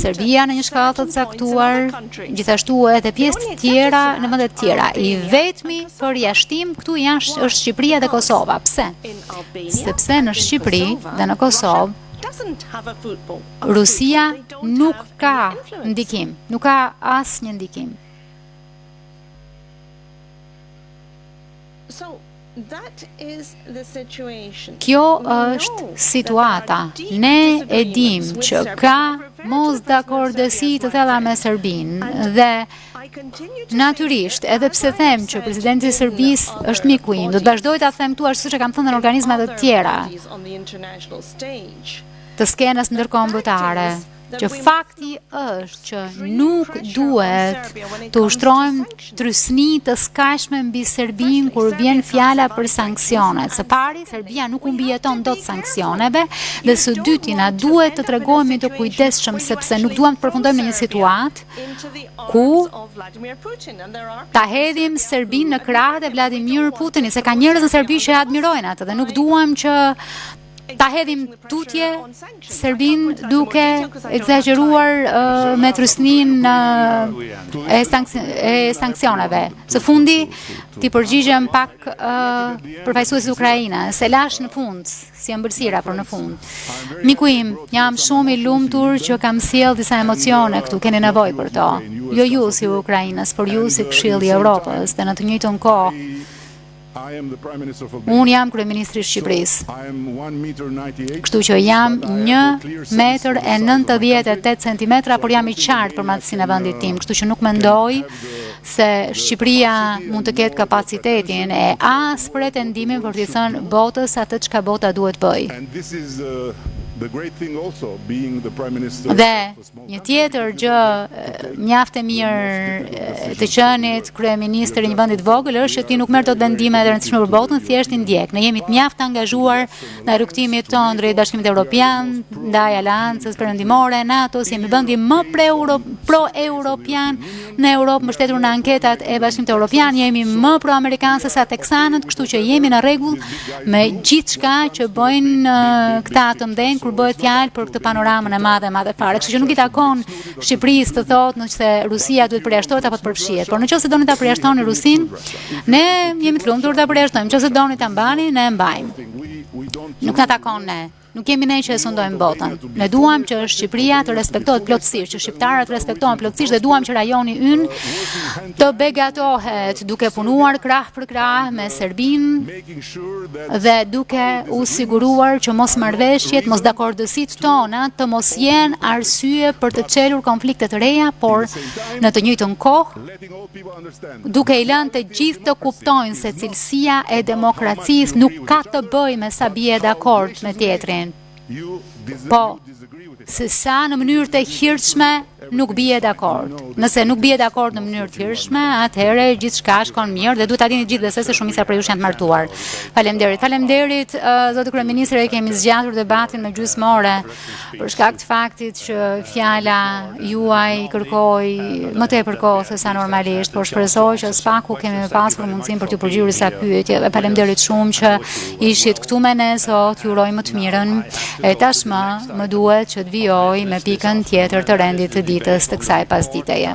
Serbia në një shkallë të caktuar, gjithashtu edhe pjesë të tjera në vende të tjera. I vetmi përjashtim këtu janë është Shqipëria dhe Kosova. Pse? Sepse në Shqipëri dhe në Kosovë Rusia nuk ka ndikim, nuk ka asnjë ndikim. Kjo është situata. Ne e dimë që ka mosdakordësi të thella me Serbinë dhe natyrisht, edhe pse them që presidenti i Serbisë është miku im, do të vazhdoj ta them këtu ashtu siç e kam thënë në organizma të tjera të skenës ndërkombëtare. që fakti është që nuk duhet të ushtrojmë trysni të skajshme mbi Serbinë kur vjen fjala për sanksionet. Së pari, Serbia nuk u mbijeton dot sanksioneve dhe së dyti na duhet të tregohemi të kujdesshëm sepse nuk duam të përfundojmë në një situatë ku ta hedhim Serbinë në krahët e Vladimir Putinit, se ka njerëz në Serbi që e admirojnë atë dhe nuk duam që ta hedhim tutje Serbinë duke ekzagjeruar uh, me trysninë uh, e, sankci e sankcioneve. Së fundi, t'i përgjigjem pak uh, përfaqësuesit ukrainas, e lashë në fund, si ëmbëlsira për në fund. Miku im, jam shumë i lumtur që kam sjellë disa emocione këtu, keni nevojë për to. Jo ju si ukrainas, por ju si Këshill i Europës, dhe në të njëjtën kohë, Unë jam kryeministri i Shqipërisë. Kështu që jam 1 metër e 98 centimetra, por jam i qartë për madhësinë e vendit tim, kështu që nuk mendoj se Shqipëria mund të ketë kapacitetin e as pretendimin për t'i thënë botës atë çka bota duhet të bëjë. Dhe Një tjetër gjë mjaft e mirë të qenit kryeministri i një vendi të vogël është që ti nuk merr dot vendime të rëndësishme për botën, thjesht i ndjek. Ne jemi mjaft të angazhuar në rrugëtimin tonë drejt Bashkimit Europian, ndaj Aleancës Perëndimore, NATO-s, jemi vendi më pro-europian Në Europë, mbështetur në anketat e Bashkimit Europian, jemi më pro-amerikanë sesa teksanët, kështu që jemi në rregull me gjithçka që bëjnë këta të mëdhenj, kur bëhet fjalë për këtë panoramën e madhe, madhe fare. Kështu që nuk i takon Shqipërisë të thotë nëse Rusia duhet të përjashtohet apo të përfshihet. Por në qoftë se doni ta përjashtoni Rusinë, ne jemi të lumtur ta përjashtojmë. Në qoftë se doni ta mbani, ne e mbajmë. Nuk na takon ne. Nuk jemi ne që e sundojmë botën. Ne duam që Shqipëria të respektohet plotësisht, që shqiptarët të respektohen plotësisht dhe duam që rajoni ynë të begatohet duke punuar krah për krah me Serbinë dhe duke u siguruar që mosmarrëveshjet, mosdakordësitë tona të mos jenë arsye për të çelur konflikte të reja, por në të njëjtën kohë duke i lënë të gjithë të kuptojnë se cilësia e demokracisë nuk ka të bëjë me sa bie dakord me tjetrin, po se sa në mënyrë të hirshme nuk bie dakord. Nëse nuk bie dakord në mënyrë të hirshme, atëherë gjithçka shkon mirë dhe duhet ta dini të gjithë, besoj, se shumica prej jush janë të martuar. Faleminderit. Faleminderit, zoti kryeministër, e kemi zgjatur debatin me gjysmë ore. për shkak të faktit që fjala juaj kërkoi më tepër kohë sesa normalisht, por shpresoj që së paku kemi pasur mundësinë për t'iu përgjigjur disa pyetjeve dhe faleminderit shumë që ishit këtu me ne sot, ju uroj më të mirën. E tashmë më duhet që të vijoj me pikën tjetër të rendit të ditës të kësaj pasditeje.